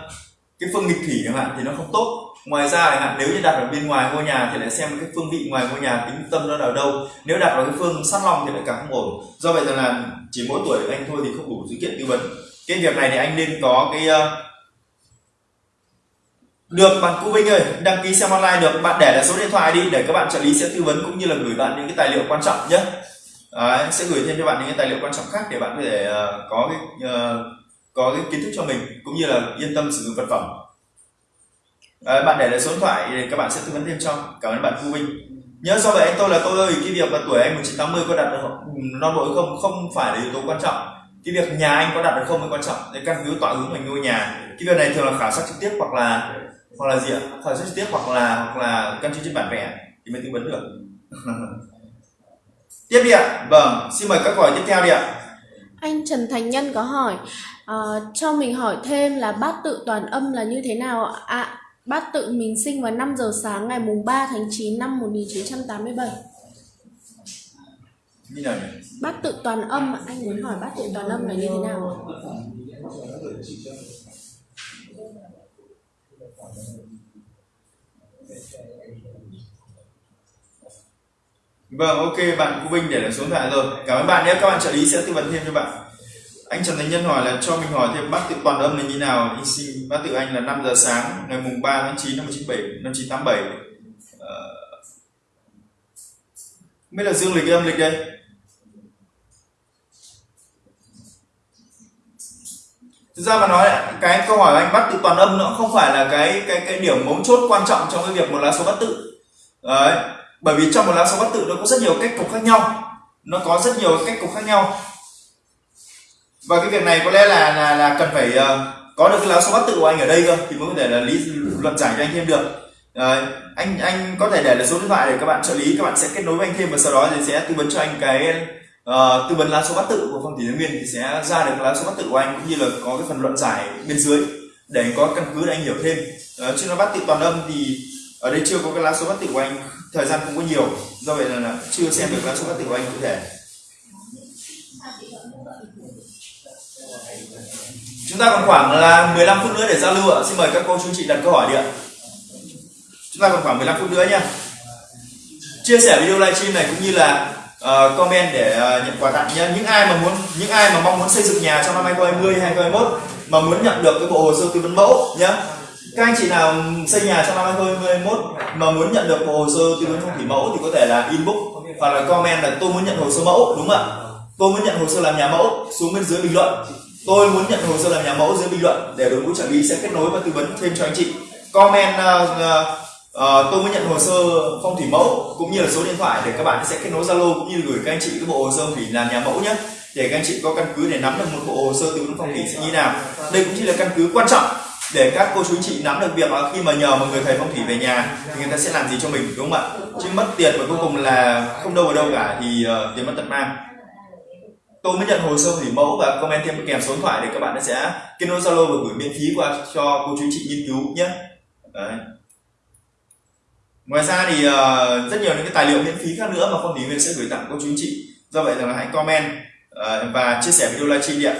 cái phương nghịch thủy chẳng hạn thì nó không tốt. Ngoài ra chẳng hạn nếu như đặt ở bên ngoài ngôi nhà thì lại xem cái phương vị ngoài ngôi nhà tính tâm nó ở đâu. Nếu đặt vào cái phương sát long thì lại càng không ổn. Do vậy là chỉ mỗi tuổi anh thôi thì không đủ dữ kiện tư vấn. Cái việc này thì anh nên có cái. Ờ, được bạn cụ Vinh ơi đăng ký xem online được. Bạn để lại số điện thoại đi để các bạn trợ lý sẽ tư vấn cũng như là gửi bạn những cái tài liệu quan trọng nhé. Đấy, sẽ gửi thêm cho bạn những cái tài liệu quan trọng khác để bạn có thể uh, có cái uh, có cái kiến thức cho mình cũng như là yên tâm sử dụng vật phẩm. Đấy, bạn để lại số điện thoại để các bạn sẽ tư vấn thêm cho. Cảm ơn bạn Cú Vinh. Nhớ do vậy anh tôi là tôi ơi cái việc mà tuổi anh 1980 có đặt được non ừ, bộ không? Không phải là yếu tố quan trọng. Cái việc nhà anh có đặt được không mới quan trọng. Để căn cứ tọa hướng mình ngôi nhà. Cái việc này thường là khảo sát trực tiếp hoặc là hoặc là gì ạ khảo sát trực tiếp hoặc là hoặc là căn cứ trên bản vẽ thì mới tư vấn được tiếp đi ạ vâng xin mời các câu hỏi tiếp theo đi ạ anh Trần Thành Nhân có hỏi uh, cho mình hỏi thêm là bát tự toàn âm là như thế nào ạ? À, Bát tự mình sinh vào 5 giờ sáng ngày mùng 3 tháng 9 năm 1987. Như nào nhỉ? Bát tự toàn âm, anh muốn hỏi bát tự toàn âm là như thế nào? Vâng, ok, bạn Cú Vinh để lại số điện thoại rồi. Cảm ơn bạn nhé, các bạn trợ lý sẽ tư vấn thêm cho bạn. Anh Trần Thành Nhân hỏi là cho mình hỏi thêm bác tự toàn âm là như nào? Anh xin bác tự anh là 5 giờ sáng ngày mùng 3 tháng 9 năm 1987 năm 1987 ờ... mới là dương lịch âm lịch đây? Thực ra mà nói cái câu hỏi anh bắt từ toàn âm nó không phải là cái cái cái điểm mấu chốt quan trọng trong cái việc một lá số bắt tự. Đấy bởi vì trong một lá số bắt tự nó có rất nhiều cách cục khác nhau. Nó có rất nhiều cách cục khác nhau. Và cái việc này có lẽ là là, là cần phải uh, có được cái lá số bắt tự của anh ở đây cơ thì mới có thể là lý luận giải cho anh thêm được. Đấy, anh anh có thể để lại số điện thoại để các bạn trợ lý các bạn sẽ kết nối với anh thêm và sau đó thì sẽ tư vấn cho anh cái uh, tư vấn lá số bát tự của phong thủy nguyên thì sẽ ra được lá số bát tự của anh cũng như là có cái phần luận giải bên dưới để anh có căn cứ để anh hiểu thêm. Uh, chứ nó bát tự toàn âm thì ở đây chưa có cái lá số bát tự của anh thời gian không có nhiều do vậy là, là chưa xem được lá số bát tự của anh cụ thể. Chúng ta còn khoảng là 15 phút nữa để giao lưu ạ. Xin mời các cô chú chị đặt câu hỏi đi ạ. Chúng ta còn khoảng 15 phút nữa nha. Chia sẻ video livestream này cũng như là uh, comment để uh, nhận quà tặng nhé những ai mà muốn những ai mà mong muốn xây dựng nhà trong năm 2020 2021 mà muốn nhận được cái bộ hồ sơ tư vấn mẫu nhé các anh chị nào xây nhà trong năm 2021 mà muốn nhận được bộ hồ sơ tư vấn phong thủy mẫu thì có thể là inbox hoặc là comment là tôi muốn nhận hồ sơ mẫu đúng không ạ? Tôi muốn nhận hồ sơ làm nhà mẫu xuống bên dưới bình luận. Tôi muốn nhận hồ sơ làm nhà mẫu dưới bình luận để đội ngũ trợ lý sẽ kết nối và tư vấn thêm cho anh chị. Comment uh, uh, Ờ, tôi mới nhận hồ sơ phong thủy mẫu cũng như là số điện thoại để các bạn sẽ kết nối Zalo cũng như gửi các anh chị cái bộ hồ sơ thủy làm nhà mẫu nhé. Để các anh chị có căn cứ để nắm được một bộ hồ sơ tư vấn phong thủy sẽ như nào. Đây cũng chỉ là căn cứ quan trọng để các cô chú anh chị nắm được việc là khi mà nhờ một người thầy phong thủy về nhà thì người ta sẽ làm gì cho mình đúng không ạ? Chứ mất tiền và cuối cùng là không đâu vào đâu cả thì uh, tiền mất tật mang. Tôi mới nhận hồ sơ thủy mẫu và comment thêm kèm số điện thoại để các bạn sẽ kết nối Zalo và gửi miễn phí qua cho cô chú anh chị nghiên cứu nhé. Đấy ngoài ra thì uh, rất nhiều những cái tài liệu miễn phí khác nữa mà phong thủy viên sẽ gửi tặng cô chú anh chị. Do vậy là hãy comment uh, và chia sẻ video livestream đi ạ.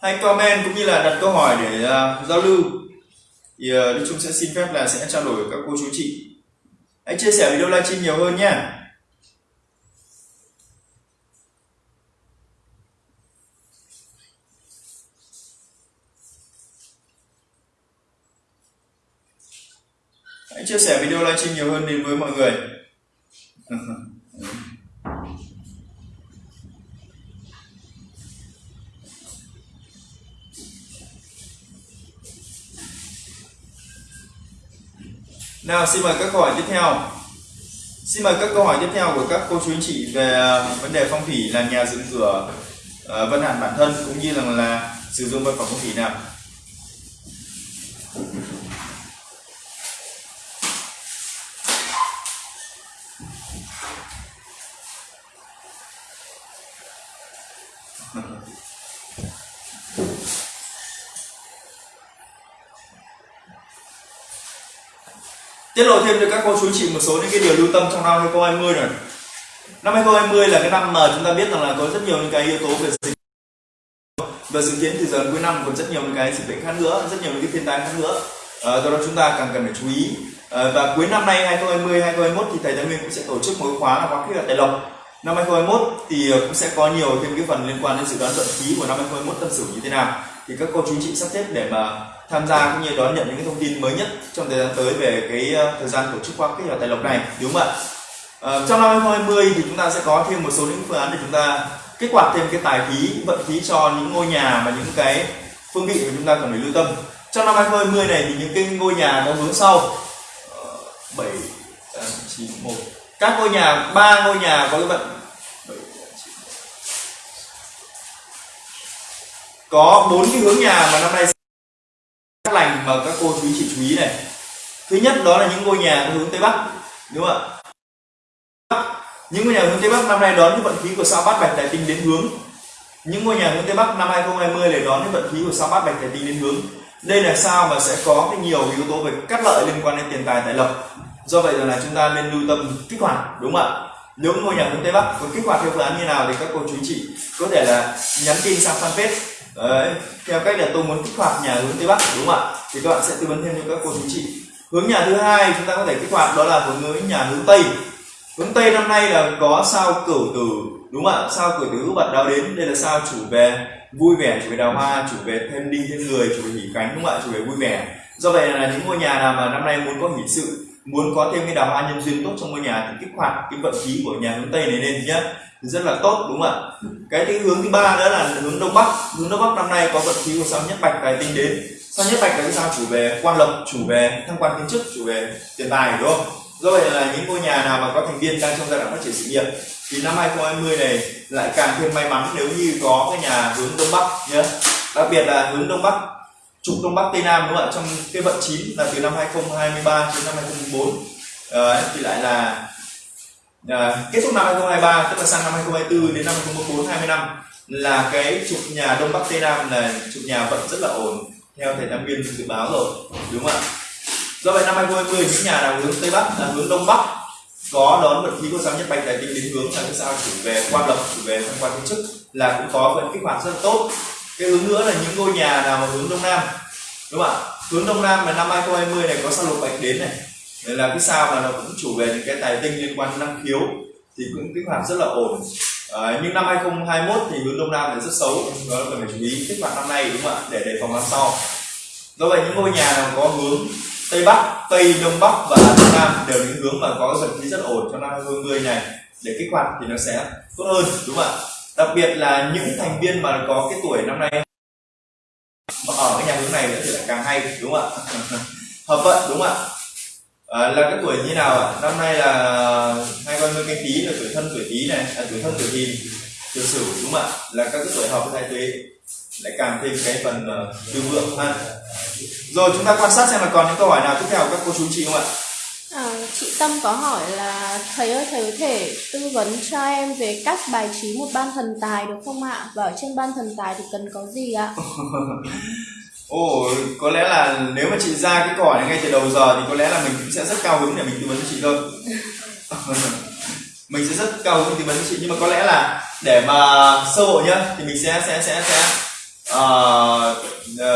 Hãy comment cũng như là đặt câu hỏi để uh, giao lưu. Thì uh, Đức Trung sẽ xin phép là sẽ trao đổi với các cô chú chị hãy chia sẻ video livestream nhiều hơn nhé. Hãy chia sẻ video livestream nhiều hơn đến với mọi người. Nào xin mời các câu hỏi tiếp theo. Xin mời các câu hỏi tiếp theo của các cô chú anh chị về à, vấn đề phong thủy làm nhà dựng cửa à, vận hạn bản thân cũng như là, là sử dụng vật phẩm phong thủy nào. Tiết lộ thêm cho các cô chú chị một số những cái điều lưu tâm trong năm 2020 này. Năm 2020 là cái năm mà chúng ta biết rằng là có rất nhiều những cái yếu tố về dịch và dự kiến thì giờ cuối năm còn rất nhiều những cái dịch bệnh khác nữa rất nhiều những cái thiên tai khác nữa. À, do đó chúng ta càng cần phải chú ý. À, và cuối năm nay 2020 2021 thì thầy Thái Nguyên cũng sẽ tổ chức một khóa là khóa kỹ thuật tài lộc. Năm 2021 thì ờ, cũng sẽ có nhiều thêm cái phần liên quan đến dự đoán vận khí của năm 2021 tâm sử như thế nào. Thì các cô chú chị sắp xếp để mà tham gia cũng như đón nhận những cái thông tin mới nhất trong thời gian tới về cái ờ, thời gian tổ chức khóa kết và tài lộc này đúng không ạ? À, trong năm 2020 thì chúng ta sẽ có thêm một số những phương án để chúng ta kích hoạt thêm cái tài khí vận khí cho những ngôi nhà và những cái phương vị mà chúng ta cần phải lưu tâm. Trong năm 2020 này thì những cái ngôi nhà có hướng sau. 7 9 1 các ngôi nhà ba ngôi nhà có cái vận có bốn cái hướng nhà mà năm nay các lành mà các cô chú chị chú ý này. Thứ nhất đó là những ngôi nhà có hướng tây bắc, đúng không ạ? Những ngôi nhà hướng tây bắc năm nay đón những vận khí của sao bát bạch tài tinh đến hướng. Những ngôi nhà hướng tây bắc năm 2020 để đón những vận khí của sao bát bạch tài tinh đến hướng. Đây là sao mà sẽ có cái nhiều yếu tố về cắt lợi liên quan đến tiền tài tài lộc. Do vậy là chúng ta nên lưu tâm kích hoạt, đúng không ạ? Nếu ngôi nhà hướng tây bắc có kích hoạt theo phương án như nào thì các cô chú chị có thể là nhắn tin sang fanpage Đấy, theo cách là tôi muốn kích hoạt nhà hướng tây bắc đúng không ạ? Thì các bạn sẽ tư vấn thêm cho các cô chú chị hướng nhà thứ hai chúng ta có thể kích hoạt đó là hướng nhà hướng tây. Hướng tây năm nay là có sao cửu tử đúng không ạ? Sao cửu tử bật đào đến đây là sao chủ về vui vẻ chủ về đào hoa chủ về thêm đi thêm người chủ về hỉ cánh đúng không ạ? Chủ về vui vẻ. Do vậy là những ngôi nhà nào mà năm nay muốn có hỷ sự muốn có thêm cái đào hoa nhân duyên tốt trong ngôi nhà thì kích hoạt cái vận khí của nhà hướng tây này lên nhé rất là tốt đúng không ạ? Cái thứ hướng thứ ba đó là hướng đông bắc. Hướng đông bắc năm nay có vận khí của sao nhất bạch tài tinh đến. Sao nhất bạch là cái sao chủ về quan lộc chủ về thăng quan tiến chức chủ về tiền tài đúng không? Do vậy là những ngôi nhà nào mà có thành viên đang trong giai đoạn phát triển sự nghiệp? Thì năm 2020 này lại càng thêm may mắn nếu như có cái nhà hướng đông bắc nhé đặc biệt là hướng đông bắc trục đông bắc tây nam đúng không ạ? Trong cái vận chín là từ năm 2023 đến năm 2024 Đấy, ờ, thì lại là à, kết thúc năm 2023 tức là sang năm 2024 đến năm 2024 20 năm là cái trục nhà đông bắc tây nam là trục nhà vẫn rất là ổn theo thầy tam viên dự báo rồi đúng không ạ? Do vậy năm 2020 những nhà nào hướng tây bắc là hướng đông bắc có đón vận khí của sao nhất bạch tài tinh đến hướng là cái sao chủ về quan lộc chủ về thăng quan kiến chức là cũng có vận kích hoạt rất là tốt. Cái hướng nữa là những ngôi nhà nào mà hướng đông nam đúng không ạ? Hướng đông nam là năm 2020 này có sao lục bạch đến này nên là cái sao mà nó cũng chủ về những cái tài tinh liên quan đến năng khiếu thì cũng kích hoạt rất là ổn. À, nhưng năm 2021 thì hướng đông nam là rất xấu đó là cần phải chú ý kích hoạt năm nay đúng không ạ? Để đề phòng năm sau do vậy những ngôi nhà nào có hướng tây bắc tây đông bắc và đông nam đều những hướng mà có dần khí rất ổn cho năm 2020 này để kích hoạt thì nó sẽ tốt hơn đúng không ạ? Đặc biệt là những thành viên mà có cái tuổi năm nay mà ở cái nhà hướng này nữa thì lại càng hay đúng không ạ? Hợp vận đúng không ạ? À, là cái tuổi như nào ạ? Năm nay là hai con canh tí là tuổi thân tuổi tí này à, tuổi thân tuổi thìn tuổi sửu đúng không ạ? Là các cái tuổi hợp với thái tuế. Lại càng thêm cái phần uh, tư vượng ha. Rồi chúng ta quan sát xem là còn những câu hỏi nào tiếp theo của các cô chú chị không ạ? À, chị Tâm có hỏi là thầy ơi thầy có thể tư vấn cho em về cách bài trí một ban thần tài được không ạ? Và ở trên ban thần tài thì cần có gì ạ? Ồ, có lẽ là nếu mà chị ra cái câu hỏi này ngay từ đầu giờ thì có lẽ là mình cũng sẽ rất cao hứng để mình tư vấn cho chị thôi. mình sẽ rất cao hứng tư vấn cho chị nhưng mà có lẽ là để mà sơ bộ nhá thì mình sẽ sẽ sẽ sẽ uh,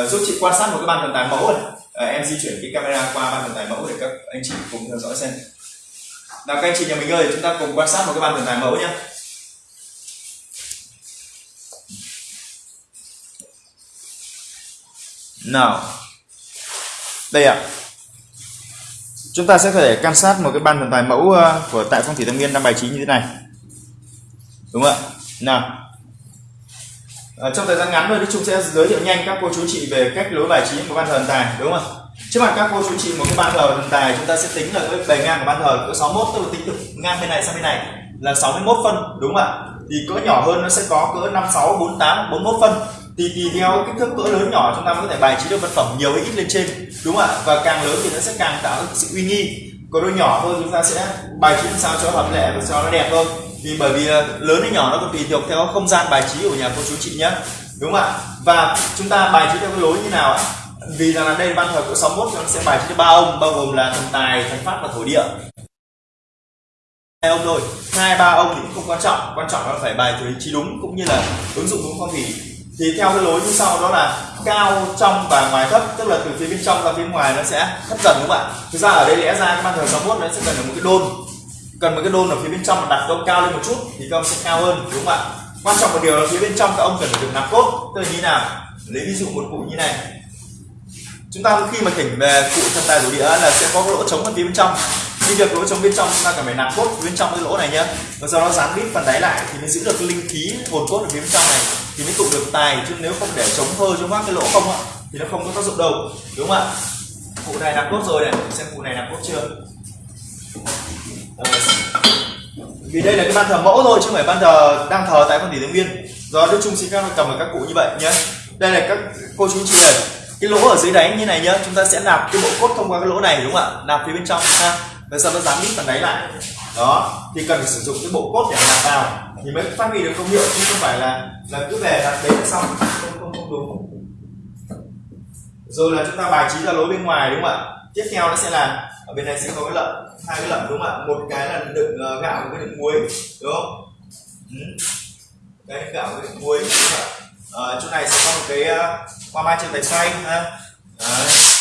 uh, giúp chị quan sát một cái ban thần tài mẫu này. Uh, em di chuyển cái camera qua ban thần tài mẫu để các anh chị cùng theo dõi xem. Nào các anh chị nhà mình ơi, chúng ta cùng quan sát một cái ban thần tài mẫu nhé. Nào Đây ạ. Chúng ta sẽ có thể quan sát một cái ban thần tài mẫu ờ, của tại phong thủy tâm nguyên năm bài trí như thế này. Đúng không ạ? Nào. À, Trong thời gian ngắn thôi thì chúng sẽ giới thiệu nhanh các cô chú chị về cách lối bài trí của ban thờ thần tài Đúng không ạ? Trước mặt các cô chú chị một cái ban thờ thần tài chúng ta sẽ tính là cái bề ngang của ban thờ cỡ 61 tức là tính từ ngang bên này sang bên này là 61 phân đúng không ạ? Thì cỡ nhỏ hơn nó sẽ có cỡ 56 48 41 phân thì tùy theo kích thước cỡ lớn nhỏ chúng ta mới có thể bài trí được vật phẩm nhiều hay ít lên trên, đúng không ạ? Và càng lớn thì nó sẽ càng tạo sự uy nghi. Còn đôi nhỏ thôi chúng ta sẽ bài trí làm sao cho hợp lệ và cho nó đẹp hơn. Vì bởi vì ờ, lớn hay nhỏ nó còn tùy thuộc theo không gian bài trí của nhà cô chú chị nhé đúng không ạ? Và chúng ta bài trí theo cái lối như nào ạ? Vì rằng là đây ban thờ cỡ 61 thì nó sẽ bài trí cho ba ông, bao gồm là thần tài thần pháp và thổ địa. Hai ông thôi. Hai, ba ông thì cũng không quan trọng. Quan trọng là phải bài trí đúng cũng như là ứng dụng đúng phong thủy thì theo cái lối như sau đó là cao trong và ngoài thấp, tức là từ phía bên trong ra phía ngoài nó sẽ thấp dần đúng không ạ? Thực ra ở đây lẽ ra cái ban thờ 61 nó sẽ cần một cái đôn. Cần một cái đôn ở phía bên trong mà đặt ông cao lên một chút thì các ông sẽ cao hơn, đúng không ạ? Quan trọng một điều là phía bên trong các ông cần phải được nạp cốt. Tức là như nào? Lấy ví dụ một cụ như này. Chúng ta khi mà thỉnh về cụ thần tài thủ địa là sẽ có cái lỗ trống ở phía bên trong khi việc lỗ trống bên trong chúng ta cần phải nạp cốt bên trong cái lỗ này nhá. Và sau đó dán vít phần đáy lại thì mới giữ được cái linh khí hồn cốt ở phía bên trong này thì mới tụ được tài. Chứ nếu không để chống hơi trong các cái lỗ không ạ thì nó không có tác dụng đâu. Đúng không ạ? Cụ này nạp cốt rồi này. Xem cụ này nạp cốt chưa? Vì đây là cái ban thờ mẫu thôi, chứ không phải ban thờ đang thờ tại con tỷ tướng viên do đức trung xin các cầm ở các cụ như vậy nhé đây là các cô chú chị ơi. Cái lỗ ở dưới đáy như này nhá, chúng ta sẽ nạp cái bộ cốt thông qua cái lỗ này, đúng không ạ? Nạp phía bên trong, ha và sau nó dán đít phần đáy lại? Đó thì cần phải sử dụng cái bộ cốt để làm vào thì mới phát huy được công hiệu chứ không phải là là cứ về đặt đấy là xong. Không không không đúng rồi là chúng ta bài trí ra lối bên ngoài đúng không ạ? Tiếp theo nó sẽ là ở bên này sẽ có cái lợn hai cái lợn đúng không ạ? Một cái là đựng uh, gạo một cái đựng muối đúng không? Ừ. cái gạo với đựng muối đúng không ạ? À, chỗ này sẽ có một cái ờ, uh, hoa mai trên tay xoay ha. Đấy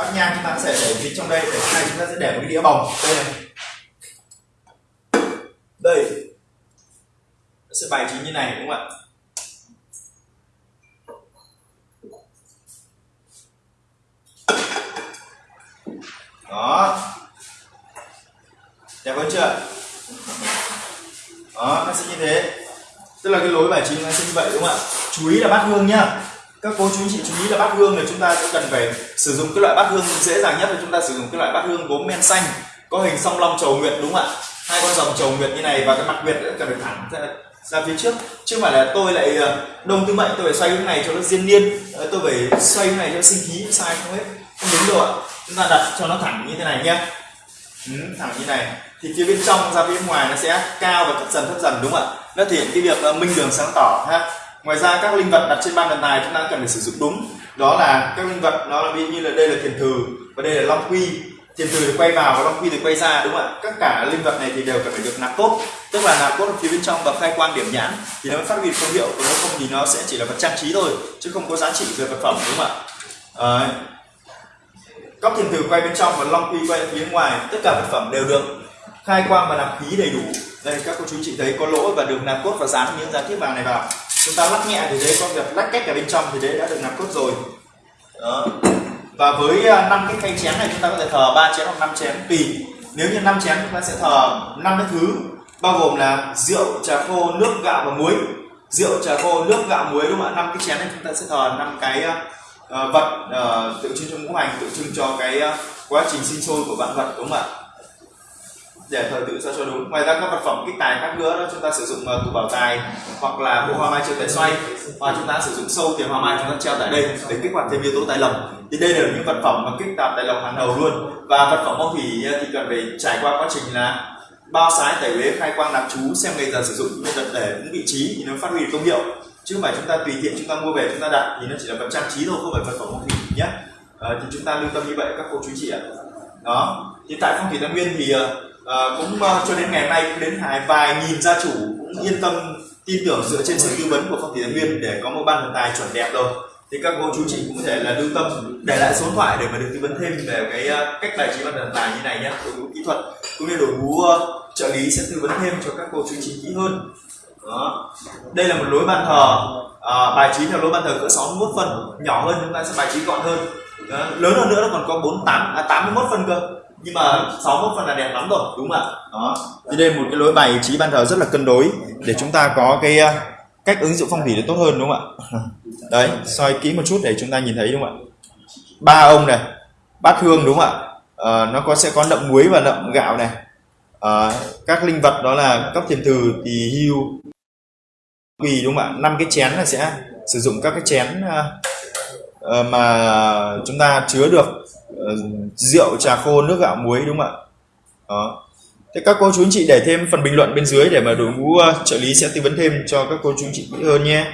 bát nhang chúng ta sẽ để phía trong đây, để chỗ này chúng ta sẽ để một cái đĩa bồng đây này. Đây. Nó sẽ bài trí như này, đúng không ạ? Đó. Đẹp hơn chưa? Đó, nó sẽ như thế. Tức là cái lối bài trí nó sẽ như vậy, đúng không ạ? Chú ý là bát hương nhá các cô chú chị chú ý là bát hương là chúng ta sẽ cần phải sử dụng cái loại bát hương dễ dàng nhất là chúng ta sử dụng cái loại bát hương gốm men xanh có hình song long trầu nguyệt đúng không ạ? Hai con rồng trầu nguyệt như này và cái mặt nguyệt cần phải thẳng ra, ra phía trước. Chứ không phải là tôi lại ờ, đông tư mệnh tôi phải xoay cái này cho nó diên niên ờ, tôi phải xoay cái này cho sinh khí sai không hết. Không đúng đâu ạ. Chúng ta đặt cho nó thẳng như thế này nhé. Ừ, thẳng như này. Thì phía bên trong ra phía ngoài nó sẽ cao và thấp dần thấp dần đúng không ạ? Nó thể hiện cái việc ờ, minh đường sáng tỏ ha ngoài ra các linh vật đặt trên ban thần tài chúng ta cần phải sử dụng đúng. Đó là các linh vật nó ví như là đây là thiền thừ và đây là long quy. Thiền thừ thì quay vào và long quy thì quay ra đúng không ạ? Tất cả linh vật này thì đều cần phải được nạp cốt. Tức là nạp cốt ở phía bên trong và khai quang điểm nhãn thì nó mới phát huy công hiệu còn nếu không thì nó sẽ chỉ là vật trang trí thôi chứ không có giá trị về vật phẩm đúng không ạ? À, góc thiền thử quay bên trong và long quy quay phía ngoài tất cả vật phẩm đều được khai quang và nạp khí đầy đủ. Đây các cô chú chị thấy có lỗ và được nạp cốt và dán những giá thiết vàng này vào chúng ta lắc nhẹ thì đấy có việc lách cách ở bên trong thì đấy đã được nạp cốt rồi. Đó. Và với à, năm cái khay chén này chúng ta có thể thờ ba chén hoặc năm chén tùy. Nếu như năm chén chúng ta sẽ thờ năm cái thứ bao gồm là rượu trà khô nước gạo và muối. Rượu trà khô nước gạo muối đúng không ạ? Năm cái chén này chúng ta sẽ thờ năm cái uh, vật uh, tượng trưng cho ngũ hành tượng trưng cho cái uh, quá trình sinh sôi của vạn vật đúng không ạ? Để thời tự sao cho đúng. Ngoài ra các vật phẩm kích tài khác nữa đó chúng ta sử dụng uh, tủ bảo tài hoặc là bộ hoa mai treo tài xoay. Và chúng ta sử dụng sâu tiền hoa mai chúng ta treo tại đây để kích hoạt thêm yếu tố tài lộc. Thì đây là những vật phẩm mà kích tạp tài lộc hàng đầu luôn. Và vật phẩm phong thủy ờ, thì cần phải trải qua quá trình là bao sái tẩy uế khai quang nạp chú xem ngày giờ sử dụng những vật để đúng vị trí thì nó phát huy được công hiệu. Chứ không phải chúng ta tùy tiện chúng ta mua về chúng ta đặt thì nó chỉ là vật trang trí thôi không phải vật phẩm phong thủy nhé. À, thì chúng ta lưu tâm như vậy các cô chú chị ạ. Đó. Hiện tại phong thủy tam nguyên thì à, cũng uh, cho đến ngày hôm nay cũng đến hai vài nghìn gia chủ cũng yên tâm tin tưởng dựa trên sự tư vấn của phong thủy thái nguyên để có một ban thần tài chuẩn đẹp rồi. Thì các cô chú chị cũng có thể là lưu tâm để lại số điện thoại để mà được tư vấn thêm về cái uh, cách bài trí ban thần tài như này nhé đội ngũ kỹ thuật cũng như đội ngũ uh, trợ lý sẽ tư vấn thêm cho các cô chú chị kỹ hơn. Đó. Đây là một lối ban thờ à, bài trí theo lối ban thờ cỡ 61 phân nhỏ hơn chúng ta sẽ bài trí gọn hơn. Đó. lớn hơn nữa nó còn có 48 à, 81 phân cơ nhưng mà 61 phần là đẹp lắm rồi đúng không ạ? Đó. Thì đây một cái lối bài trí ban thờ rất là cân đối để chúng ta có cái ờ, cách ứng dụng phong thủy để tốt hơn đúng không ạ? Đấy soi kỹ một chút để chúng ta nhìn thấy đúng không ạ? Ba ông này bát hương đúng không ạ? À, nó có sẽ có nậm muối và nậm gạo này. À, các linh vật đó là cấp thiền từ thì hưu quỳ đúng không ạ? Năm cái chén là sẽ sử dụng các cái chén uh, mà chúng ta chứa được. Ờ, rượu trà khô nước gạo muối đúng không ạ đó Thế các cô chú anh chị để thêm phần bình luận bên dưới để mà đội ngũ uh, trợ lý sẽ tư vấn thêm cho các cô chú anh chị kỹ hơn nhé.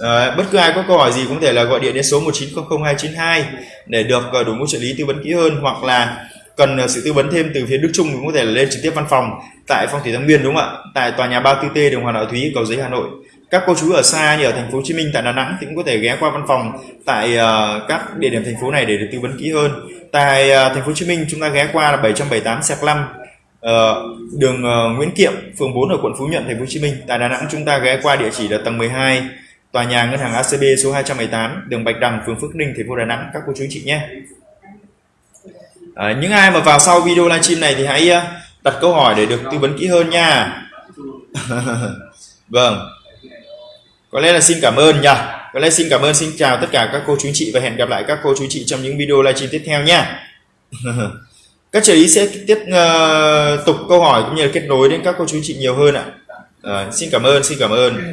À, bất cứ ai có câu hỏi gì cũng thể là gọi điện đến số 1900292 để được uh, đội ngũ trợ lý tư vấn kỹ hơn hoặc là cần uh, sự tư vấn thêm từ phía Đức Trung cũng có thể là lên trực tiếp văn phòng tại phong thủy Thái Nguyên đúng không ạ? Tại tòa nhà 34T đường Hoàng Đạo Thúy cầu giấy Hà Nội. Các cô chú ở xa như ở thành phố Hồ Chí Minh tại Đà Nẵng thì cũng có thể ghé qua văn phòng tại uh, các địa điểm thành phố này để được tư vấn kỹ hơn. Tại uh, thành phố Hồ Chí Minh chúng ta ghé qua là 778 Sạc Lâm Uh, đường uh, Nguyễn Kiệm, phường 4 ở quận Phú Nhuận, thành phố Hồ Chí Minh. Tại Đà Nẵng chúng ta ghé qua địa chỉ là tầng 12, tòa nhà ngân hàng ACB số 218, đường Bạch Đằng, phường Phước Ninh, thành phố Đà Nẵng. Các cô chú chị nhé. À, những ai mà vào sau video livestream này thì hãy đặt câu hỏi để được tư vấn kỹ hơn nha. vâng. Có lẽ là xin cảm ơn nhỉ Có lẽ xin cảm ơn, xin chào tất cả các cô chú chị và hẹn gặp lại các cô chú chị trong những video livestream tiếp theo nha. các trợ lý sẽ tiếp uh, tục câu hỏi cũng như là kết nối đến các cô chú chị nhiều hơn ạ. À, xin cảm ơn xin cảm ơn.